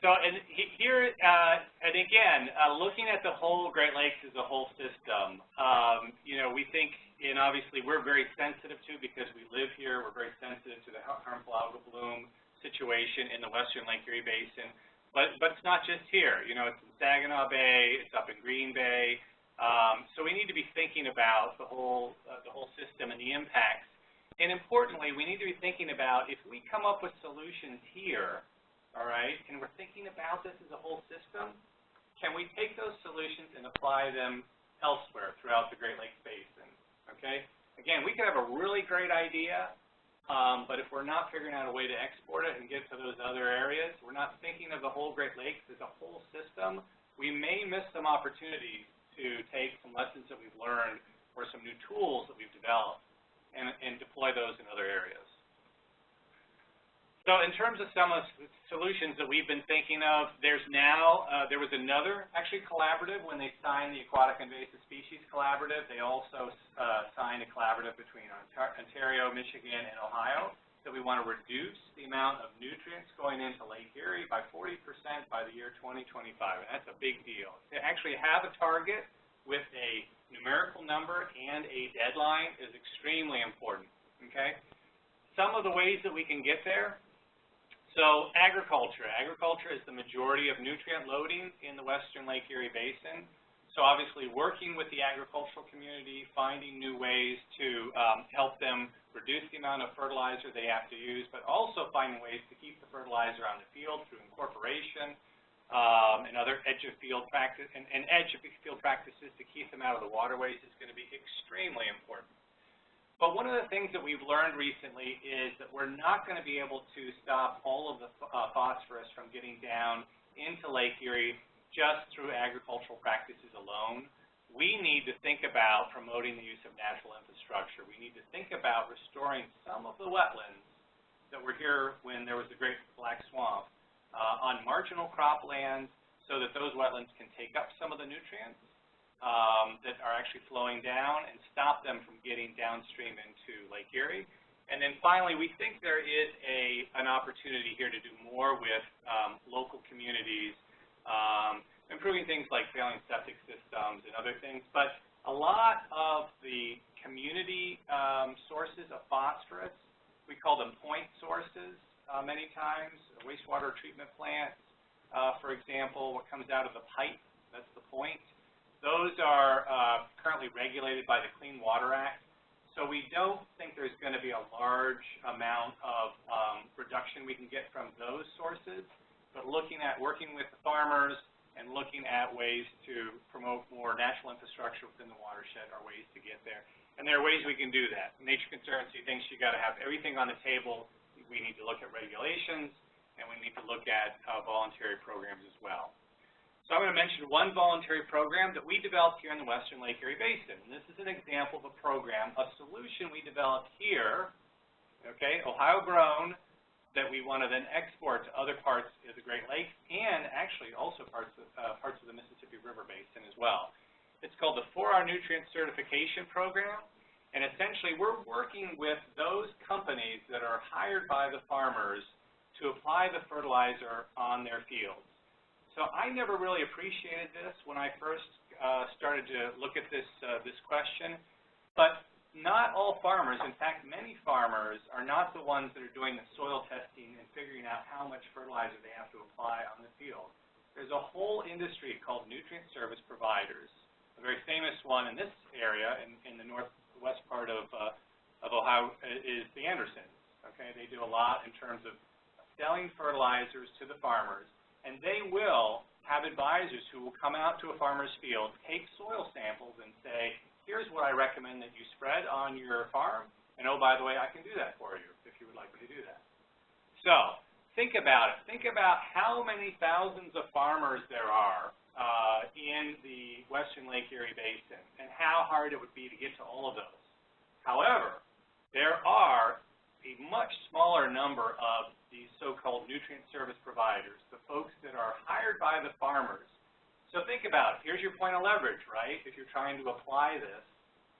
so and here, uh, and again, uh, looking at the whole Great Lakes as a whole system, um, you know, we think, and obviously we're very sensitive to because we live here, we're very sensitive to the harmful algal bloom situation in the western Lake Erie Basin. But, but it's not just here. You know, it's in Saginaw Bay, it's up in Green Bay. Um, so we need to be thinking about the whole, uh, the whole system and the impacts. And importantly, we need to be thinking about if we come up with solutions here, all right, and we're thinking about this as a whole system, can we take those solutions and apply them elsewhere throughout the Great Lakes Basin, okay? Again, we could have a really great idea, um, but if we're not figuring out a way to export it and get to those other areas, we're not thinking of the whole Great Lakes as a whole system, we may miss some opportunities to take some lessons that we've learned or some new tools that we've developed and, and deploy those in other areas. So in terms of some of the solutions that we've been thinking of, there's now, uh, there was another actually collaborative when they signed the Aquatic Invasive Species Collaborative. They also uh, signed a collaborative between Ontario, Michigan, and Ohio that we want to reduce the amount of nutrients going into Lake Erie by 40% by the year 2025. And that's a big deal. To actually have a target with a numerical number and a deadline is extremely important, okay? Some of the ways that we can get there, so agriculture. Agriculture is the majority of nutrient loading in the western Lake Erie Basin. So obviously working with the agricultural community, finding new ways to um, help them reduce the amount of fertilizer they have to use, but also finding ways to keep the fertilizer on the field through incorporation um, and other edge of field practice and, and edge of field practices to keep them out of the waterways is going to be extremely important. But one of the things that we've learned recently is that we're not going to be able to stop all of the uh, phosphorus from getting down into Lake Erie just through agricultural practices alone. We need to think about promoting the use of natural infrastructure. We need to think about restoring some of the wetlands that were here when there was the Great Black Swamp uh, on marginal croplands so that those wetlands can take up some of the nutrients um, that are actually flowing down and stop them from getting downstream into Lake Erie. And then finally, we think there is a, an opportunity here to do more with um, local communities, um, improving things like failing septic systems and other things. But a lot of the community um, sources of phosphorus, we call them point sources uh, many times, wastewater treatment plants, uh, for example, what comes out of the pipe, that's the point. Those are uh, currently regulated by the Clean Water Act. So we don't think there's going to be a large amount of um, reduction we can get from those sources, but looking at working with the farmers and looking at ways to promote more natural infrastructure within the watershed are ways to get there. And there are ways we can do that. Nature Conservancy thinks you got to have everything on the table. We need to look at regulations, and we need to look at uh, voluntary programs as well. So I'm going to mention one voluntary program that we developed here in the Western Lake Erie Basin. And this is an example of a program, a solution we developed here, okay, Ohio grown, that we want to then export to other parts of the Great Lakes and actually also parts of, uh, parts of the Mississippi River Basin as well. It's called the 4R Nutrient Certification Program. And essentially, we're working with those companies that are hired by the farmers to apply the fertilizer on their fields. So I never really appreciated this when I first uh, started to look at this, uh, this question, but not all farmers, in fact, many farmers are not the ones that are doing the soil testing and figuring out how much fertilizer they have to apply on the field. There's a whole industry called nutrient service providers. A very famous one in this area, in, in the northwest part of, uh, of Ohio, is the Andersons. Okay, they do a lot in terms of selling fertilizers to the farmers and they will have advisors who will come out to a farmer's field, take soil samples, and say, here's what I recommend that you spread on your farm, and oh, by the way, I can do that for you if you would like me to do that. So, think about it. Think about how many thousands of farmers there are uh, in the western Lake Erie Basin, and how hard it would be to get to all of those. However, there are a much smaller number of these so-called nutrient service providers, the folks that are hired by the farmers. So think about it. Here's your point of leverage, right? If you're trying to apply this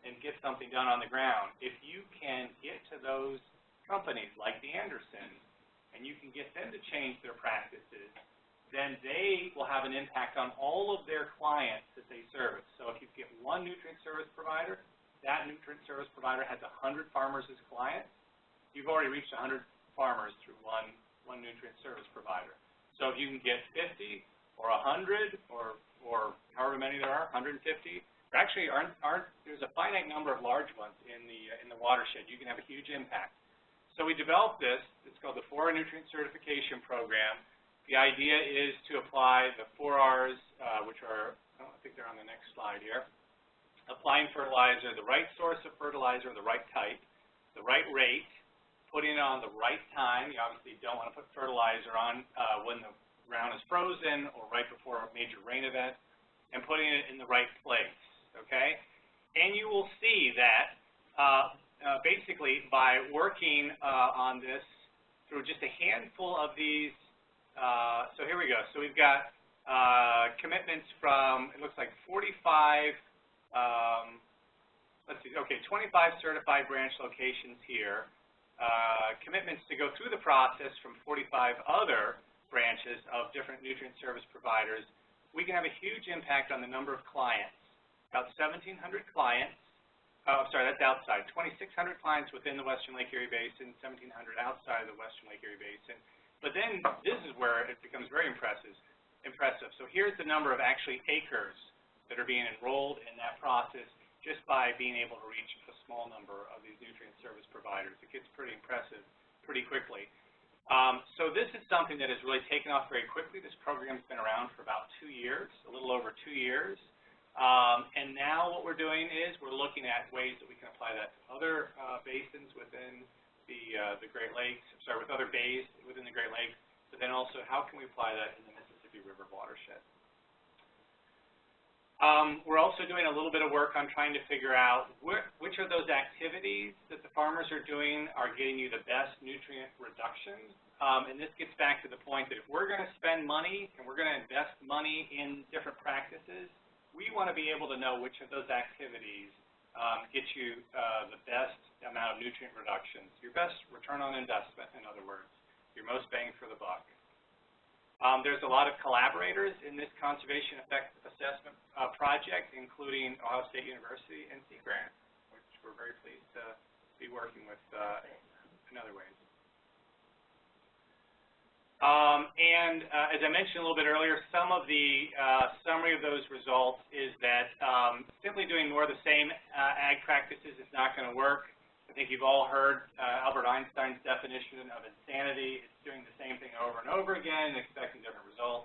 and get something done on the ground, if you can get to those companies like the Andersons and you can get them to change their practices, then they will have an impact on all of their clients that they service. So if you get one nutrient service provider, that nutrient service provider has 100 farmers as clients, you've already reached 100 farmers through one, one nutrient service provider. So if you can get 50 or 100 or, or however many there are, 150, there actually aren't, aren't, there's a finite number of large ones in the, in the watershed. You can have a huge impact. So we developed this. It's called the 4R Nutrient Certification Program. The idea is to apply the 4Rs, uh, which are, oh, I think they're on the next slide here, applying fertilizer, the right source of fertilizer, the right type, the right rate, putting it on the right time. You obviously don't want to put fertilizer on uh, when the ground is frozen or right before a major rain event, and putting it in the right place, okay? and you will see that uh, uh, basically by working uh, on this through just a handful of these, uh, so here we go. So we've got uh, commitments from, it looks like 45, um, let's see, okay, 25 certified branch locations here, uh, commitments to go through the process from 45 other branches of different nutrient service providers, we can have a huge impact on the number of clients. About 1,700 clients, oh, sorry, that's outside, 2,600 clients within the Western Lake Erie Basin, 1,700 outside of the Western Lake Erie Basin. But then this is where it becomes very impressive. Impressive. So here's the number of actually acres that are being enrolled in that process just by being able to reach a small number of these nutrient service providers. It gets pretty impressive pretty quickly. Um, so this is something that has really taken off very quickly. This program's been around for about two years, a little over two years. Um, and now what we're doing is we're looking at ways that we can apply that to other uh, basins within the, uh, the Great Lakes, sorry, with other bays within the Great Lakes, but then also how can we apply that in the Mississippi River watershed. Um, we're also doing a little bit of work on trying to figure out wh which of those activities that the farmers are doing are getting you the best nutrient reduction. Um, and this gets back to the point that if we're going to spend money and we're going to invest money in different practices, we want to be able to know which of those activities um, get you uh, the best amount of nutrient reductions, your best return on investment, in other words, your most bang for the buck. Um, there's a lot of collaborators in this conservation effect assessment uh, project, including Ohio State University and Sea Grant, which we're very pleased to be working with uh, in other ways. Um, and uh, as I mentioned a little bit earlier, some of the uh, summary of those results is that um, simply doing more of the same uh, ag practices is not going to work. I think you've all heard uh, Albert Einstein's definition of insanity. It's doing the same thing over and over again and expecting different results.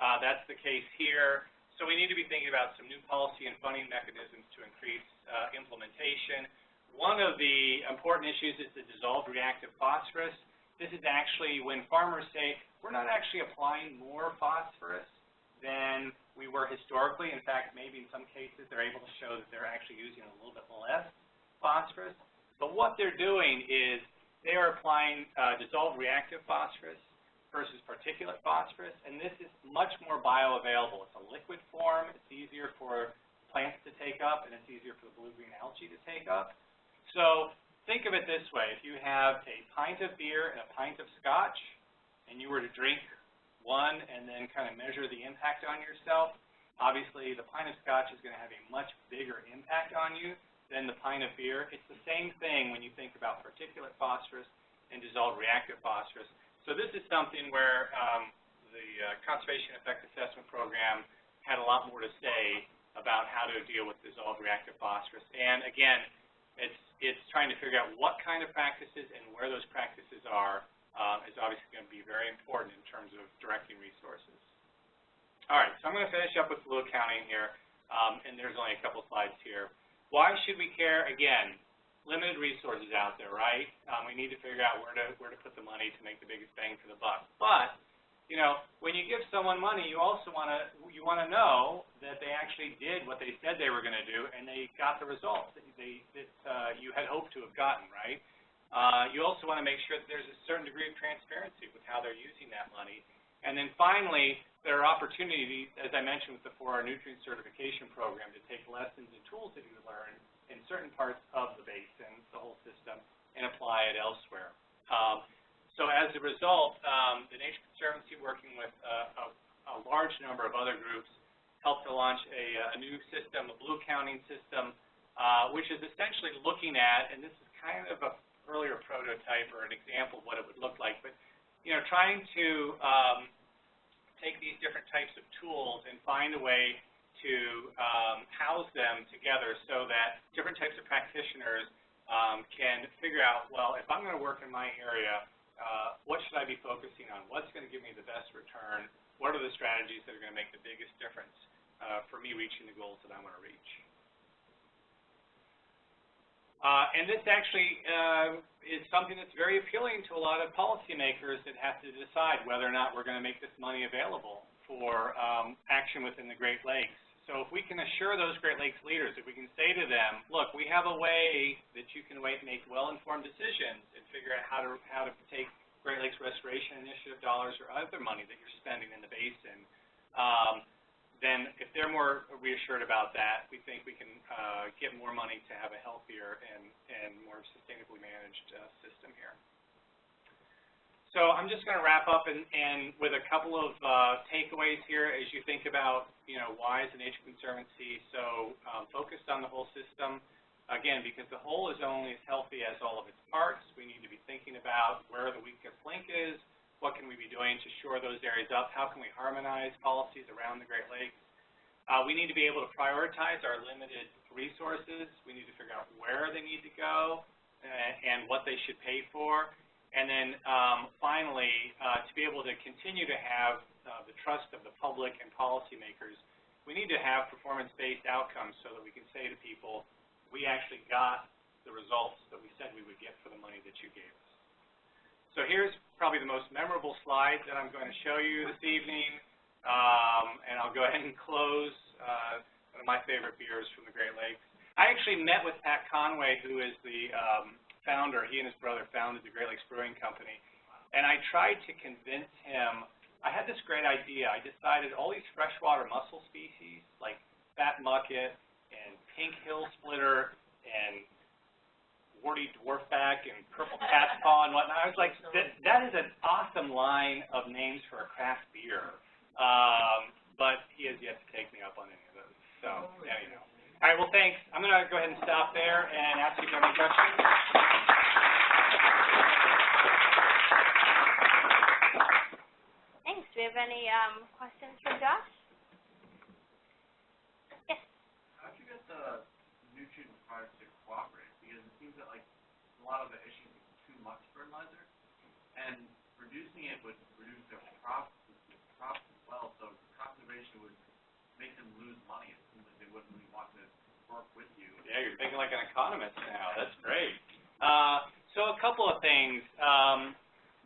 Uh, that's the case here. So we need to be thinking about some new policy and funding mechanisms to increase uh, implementation. One of the important issues is the dissolved reactive phosphorus. This is actually when farmers say, we're not actually applying more phosphorus than we were historically. In fact, maybe in some cases they're able to show that they're actually using a little bit less phosphorus. But what they're doing is they are applying uh, dissolved reactive phosphorus versus particulate phosphorus, and this is much more bioavailable. It's a liquid form. It's easier for plants to take up, and it's easier for the blue-green algae to take up. So think of it this way. If you have a pint of beer and a pint of scotch, and you were to drink one and then kind of measure the impact on yourself, obviously the pint of scotch is going to have a much bigger impact on you than the pint of beer. It's the same thing when you think about particulate phosphorus and dissolved reactive phosphorus. So this is something where um, the uh, Conservation Effect Assessment Program had a lot more to say about how to deal with dissolved reactive phosphorus. And again, it's, it's trying to figure out what kind of practices and where those practices are uh, is obviously going to be very important in terms of directing resources. All right, so I'm going to finish up with Blue Accounting here, um, and there's only a couple slides here. Why should we care? Again, limited resources out there, right? Um, we need to figure out where to where to put the money to make the biggest bang for the buck. But you know, when you give someone money, you also want to you want to know that they actually did what they said they were going to do, and they got the results that they that uh, you had hoped to have gotten, right? Uh, you also want to make sure that there's a certain degree of transparency with how they're using that money. And then finally, there are opportunities, as I mentioned with the 4R nutrient certification program, to take lessons and tools that you learn in certain parts of the basin, the whole system, and apply it elsewhere. Um, so as a result, um, the Nature Conservancy, working with uh, a, a, large number of other groups, helped to launch a, a new system, a Blue Accounting system, uh, which is essentially looking at, and this is kind of an earlier prototype or an example of what it would look like, but you know, trying to um, take these different types of tools and find a way to um, house them together so that different types of practitioners um, can figure out, well, if I'm going to work in my area, uh, what should I be focusing on? What's going to give me the best return? What are the strategies that are going to make the biggest difference uh, for me reaching the goals that I want to reach? Uh, and this actually uh, is something that's very appealing to a lot of policymakers that have to decide whether or not we're going to make this money available for um, action within the Great Lakes. So if we can assure those Great Lakes leaders, if we can say to them, look, we have a way that you can make well-informed decisions and figure out how to, how to take Great Lakes Restoration Initiative dollars or other money that you're spending in the basin, um, then if they're more reassured about that, we think we can uh, get more money to have a healthier and, and more sustainably managed uh, system here. So I'm just going to wrap up and, and with a couple of uh, takeaways here as you think about, you know, why is the Nature Conservancy so um, focused on the whole system. Again, because the whole is only as healthy as all of its parts, we need to be thinking about where the weakest link is, what can we be doing to shore those areas up, how can we harmonize policies around the Great Lakes. Uh, we need to be able to prioritize our limited resources. We need to figure out where they need to go uh, and what they should pay for. And then um, finally, uh, to be able to continue to have uh, the trust of the public and policymakers, we need to have performance-based outcomes so that we can say to people, we actually got the results that we said we would get for the money that you gave us. So here's probably the most memorable slide that I'm going to show you this evening, um, and I'll go ahead and close uh, one of my favorite beers from the Great Lakes. I actually met with Pat Conway, who is the um, founder, he and his brother founded the Great Lakes Brewing Company. And I tried to convince him, I had this great idea. I decided all these freshwater mussel species, like fat mucket and pink hill splitter warty dwarfback and purple cat's paw and whatnot. I was like, that, that is an awesome line of names for a craft beer. Um, but he has yet to take me up on any of those. So, anyhow. All right, well, thanks. I'm going to go ahead and stop there and ask you if you have any questions. Thanks. Do we have any um, questions for Josh? Yes. How'd you get the nutrient required to cooperate? Seems that like a lot of the issue is too much fertilizer, and reducing it would reduce their crops, crops as well. So conservation would make them lose money. It seems like they wouldn't really want to work with you. Yeah, you're thinking like an economist now. That's great. Uh, so a couple of things. Um,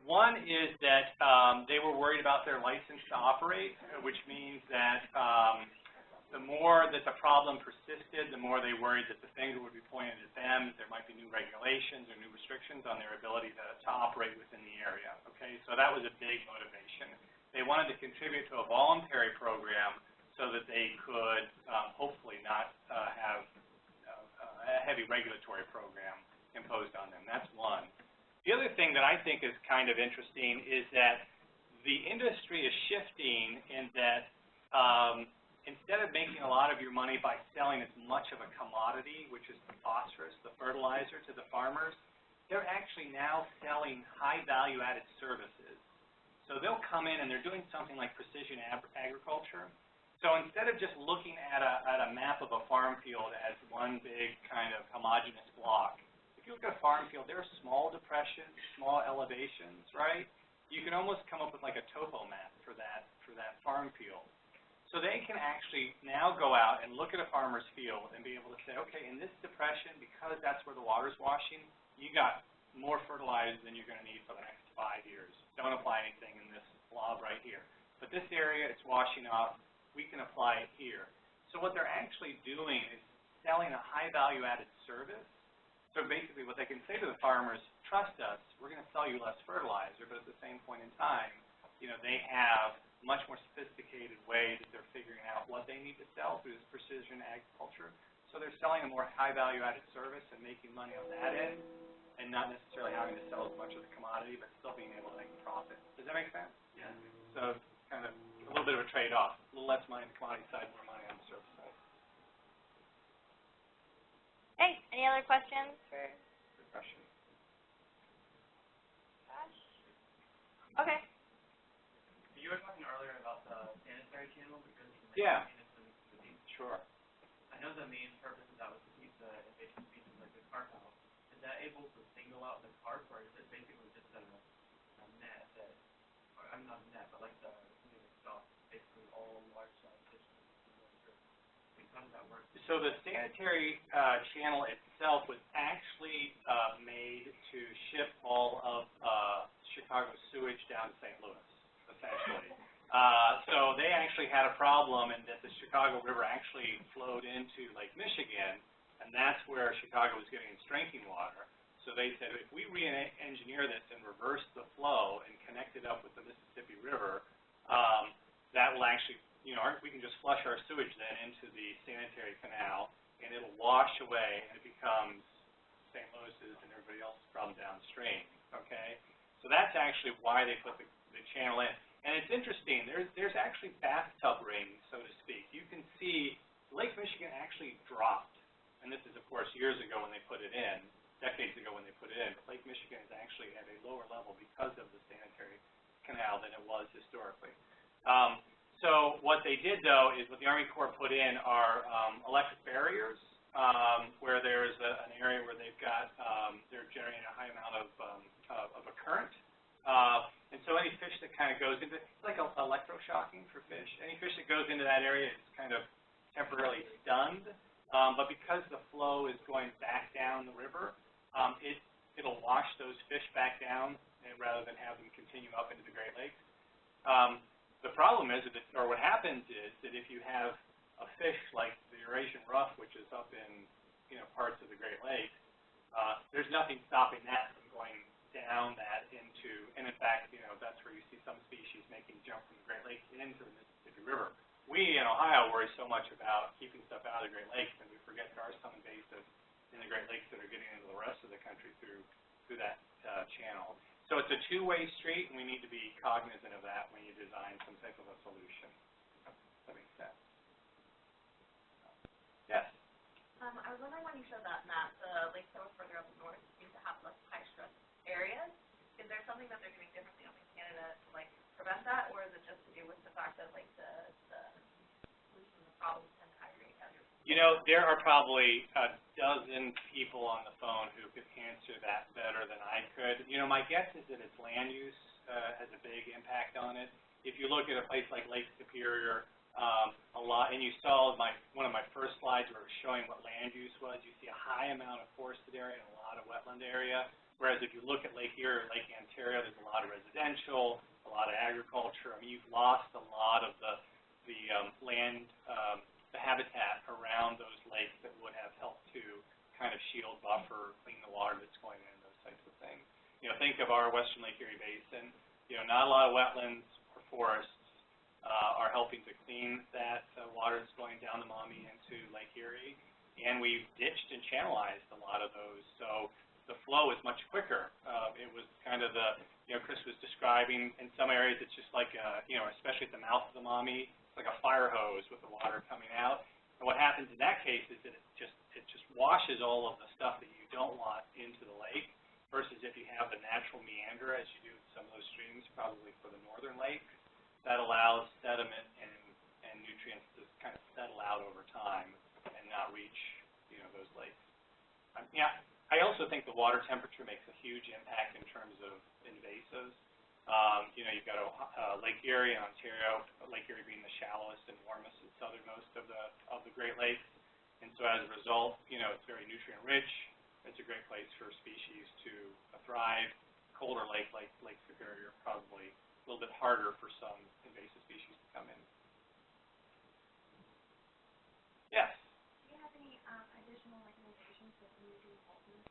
one is that um, they were worried about their license to operate, which means that um, the more that the problem persisted, the more they worried that the finger would be pointed at them, that there might be new regulations or new restrictions on their ability to, to operate within the area. Okay, so that was a big motivation. They wanted to contribute to a voluntary program so that they could um, hopefully not uh, have uh, a heavy regulatory program imposed on them. That's one. The other thing that I think is kind of interesting is that the industry is shifting in that um, instead of making a lot of your money by selling as much of a commodity, which is the phosphorus, the fertilizer to the farmers, they're actually now selling high value added services. So they'll come in and they're doing something like precision ag agriculture. So instead of just looking at a, at a map of a farm field as one big kind of homogeneous block, if you look at a farm field, there are small depressions, small elevations, right? You can almost come up with like a topo map for that, for that farm field. So they can actually now go out and look at a farmer's field and be able to say, okay, in this depression, because that's where the water's washing, you got more fertilizer than you're going to need for the next five years. Don't apply anything in this blob right here. But this area, it's washing off. We can apply it here. So what they're actually doing is selling a high value added service so basically what they can say to the farmers, trust us, we're going to sell you less fertilizer, but at the same point in time, you know, they have much more sophisticated way that they're figuring out what they need to sell through this precision agriculture. So they're selling a more high value added service and making money on that end and not necessarily having to sell as much of the commodity, but still being able to make a profit. Does that make sense? Yeah. So kind of a little bit of a trade-off, a little less money on the commodity side, more money on the service side. Hey, any other questions for Good question. Josh? Okay. You were talking earlier about the sanitary channel because of the Yeah. maintenance and the deep. Sure. I know the main purpose of that was to keep the invasive species like the carp out. Is that able to single out the carp, or is it basically just a, a net that, or I'm not a net, but like the, something that stops basically all large size fish? Like, how does that work? So the sanitary uh, channel itself was actually uh, made to ship all of uh, Chicago sewage down to St. Louis, essentially. Uh, so they actually had a problem in that the Chicago River actually flowed into Lake Michigan, and that's where Chicago was getting its drinking water. So they said, if we re-engineer this and reverse the flow and connect it up with the Mississippi River, um, that will actually, you know, our, we can just flush our sewage then into the sanitary canal, and it'll wash away, and it becomes St. Louis's and everybody else's problem downstream, okay? So that's actually why they put the, the channel in. And it's interesting, there's, there's actually bathtub rings, so to speak. You can see Lake Michigan actually dropped, and this is, of course, years ago when they put it in, decades ago when they put it in, but Lake Michigan is actually at a lower level because of the sanitary canal than it was historically. Um, so what they did, though, is what the Army Corps put in are um, electric barriers, um, where there's a, an area where they've got, um, they're generating a high amount of, um, of, of a current. Uh, and so any fish that kind of goes into, it's like electroshocking for fish. Any fish that goes into that area is kind of temporarily stunned. Um, but because the flow is going back down the river, um, it, it'll wash those fish back down and rather than have them continue up into the Great Lakes. Um, the problem is, that, or what happens is, that if you have a fish like the Eurasian ruff, which is up in, you know, parts of the Great Lakes, uh, there's nothing stopping that from going down that into, and in fact, you know, that's where you see some species making jump from the Great Lakes into the Mississippi River. We in Ohio worry so much about keeping stuff out of the Great Lakes, and we forget there are some invasives in the Great Lakes that are getting into the rest of the country through through that uh, channel. So it's a two-way street, and we need to be cognizant of that when you design some type of a solution. That makes sense. Yes? Um, I was wondering when you showed that map, the lakes that were further up north seem to have less areas. Is there something that they're doing differently up in Canada to like prevent that, or is it just to do with the fact that like the, the solution the problems tend to aggregate? You know, there are probably a dozen people on the phone who could answer that better than I could. You know, my guess is that its land use uh, has a big impact on it. If you look at a place like Lake Superior, um, a lot, and you saw my one of my first slides where it was showing what land use was. You see a high amount of forested area and a lot of wetland area. Whereas if you look at Lake Erie or Lake Ontario, there's a lot of residential, a lot of agriculture. I mean, you've lost a lot of the the um, land um, the habitat around those lakes that would have helped to kind of shield, buffer, clean the water that's going in, those types of things. You know, think of our Western Lake Erie Basin. You know, not a lot of wetlands or forests uh, are helping to clean that uh, water that's going down the Maumee into Lake Erie, and we've ditched and channelized a lot of those. So the flow is much quicker. Uh, it was kind of the, you know, Chris was describing in some areas it's just like, a, you know, especially at the mouth of the Maumee, it's like a fire hose with the water coming out. And what happens in that case is that it just it just washes all of the stuff that you don't want into the lake versus if you have the natural meander as you do in some of those streams, probably for the northern lakes, that allows sediment and, and nutrients to kind of settle out over time and not reach, you know, those lakes. Um, yeah, I also think the water temperature makes a huge impact in terms of invasives. Um, you know, you've got uh, Lake Erie in Ontario, Lake Erie being the shallowest and warmest and southernmost of the of the Great Lakes, and so as a result, you know, it's very nutrient rich. It's a great place for species to uh, thrive. Colder lake like Lake Superior probably a little bit harder for some invasive species to come in. Yes. Do you have any um, additional recommendations for community involvement?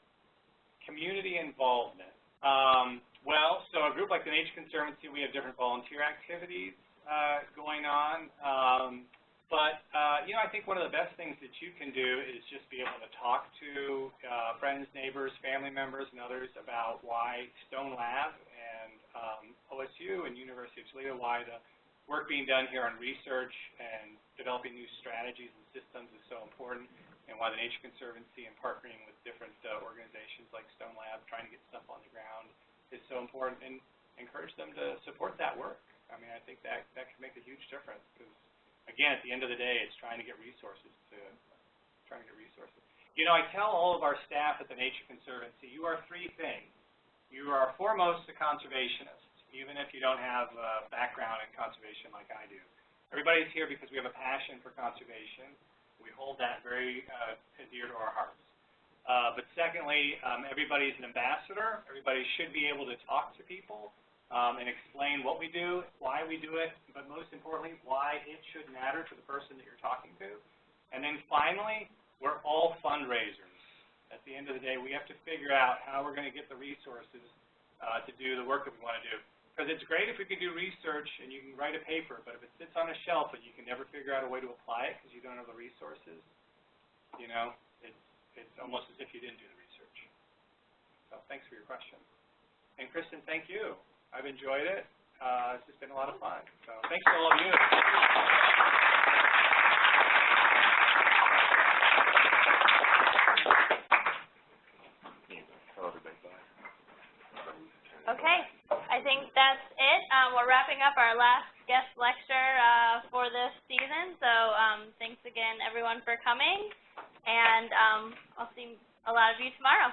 Community involvement. Um, well, so a group like the Nature Conservancy, we have different volunteer activities uh, going on. Um, but, uh, you know, I think one of the best things that you can do is just be able to talk to uh, friends, neighbors, family members, and others about why Stone Lab and um, OSU and University of Toledo, why the work being done here on research and developing new strategies and systems is so important, and why the Nature Conservancy and partnering with different uh, organizations like Stone Lab, trying to get stuff on the ground, is so important, and encourage them to support that work. I mean, I think that that can make a huge difference because, again, at the end of the day, it's trying to get resources to trying to get resources. You know, I tell all of our staff at the Nature Conservancy, you are three things. You are foremost a conservationist, even if you don't have a background in conservation like I do. Everybody's here because we have a passion for conservation. We hold that very uh, dear to our hearts. Uh, but secondly, um, everybody's an ambassador. Everybody should be able to talk to people um, and explain what we do, why we do it, but most importantly, why it should matter to the person that you're talking to. And then finally, we're all fundraisers. At the end of the day, we have to figure out how we're going to get the resources uh, to do the work that we want to do. Because it's great if we can do research and you can write a paper, but if it sits on a shelf and you can never figure out a way to apply it because you don't have the resources, you know, it's, it's almost as if you didn't do the research. So thanks for your question. And Kristen, thank you. I've enjoyed it. Uh, it's just been a lot of fun. So thanks to all of you. Okay, I think that's it. Um, we're wrapping up our last guest lecture uh, for this season. So um, thanks again, everyone, for coming, and um, I'll see a lot of you tomorrow.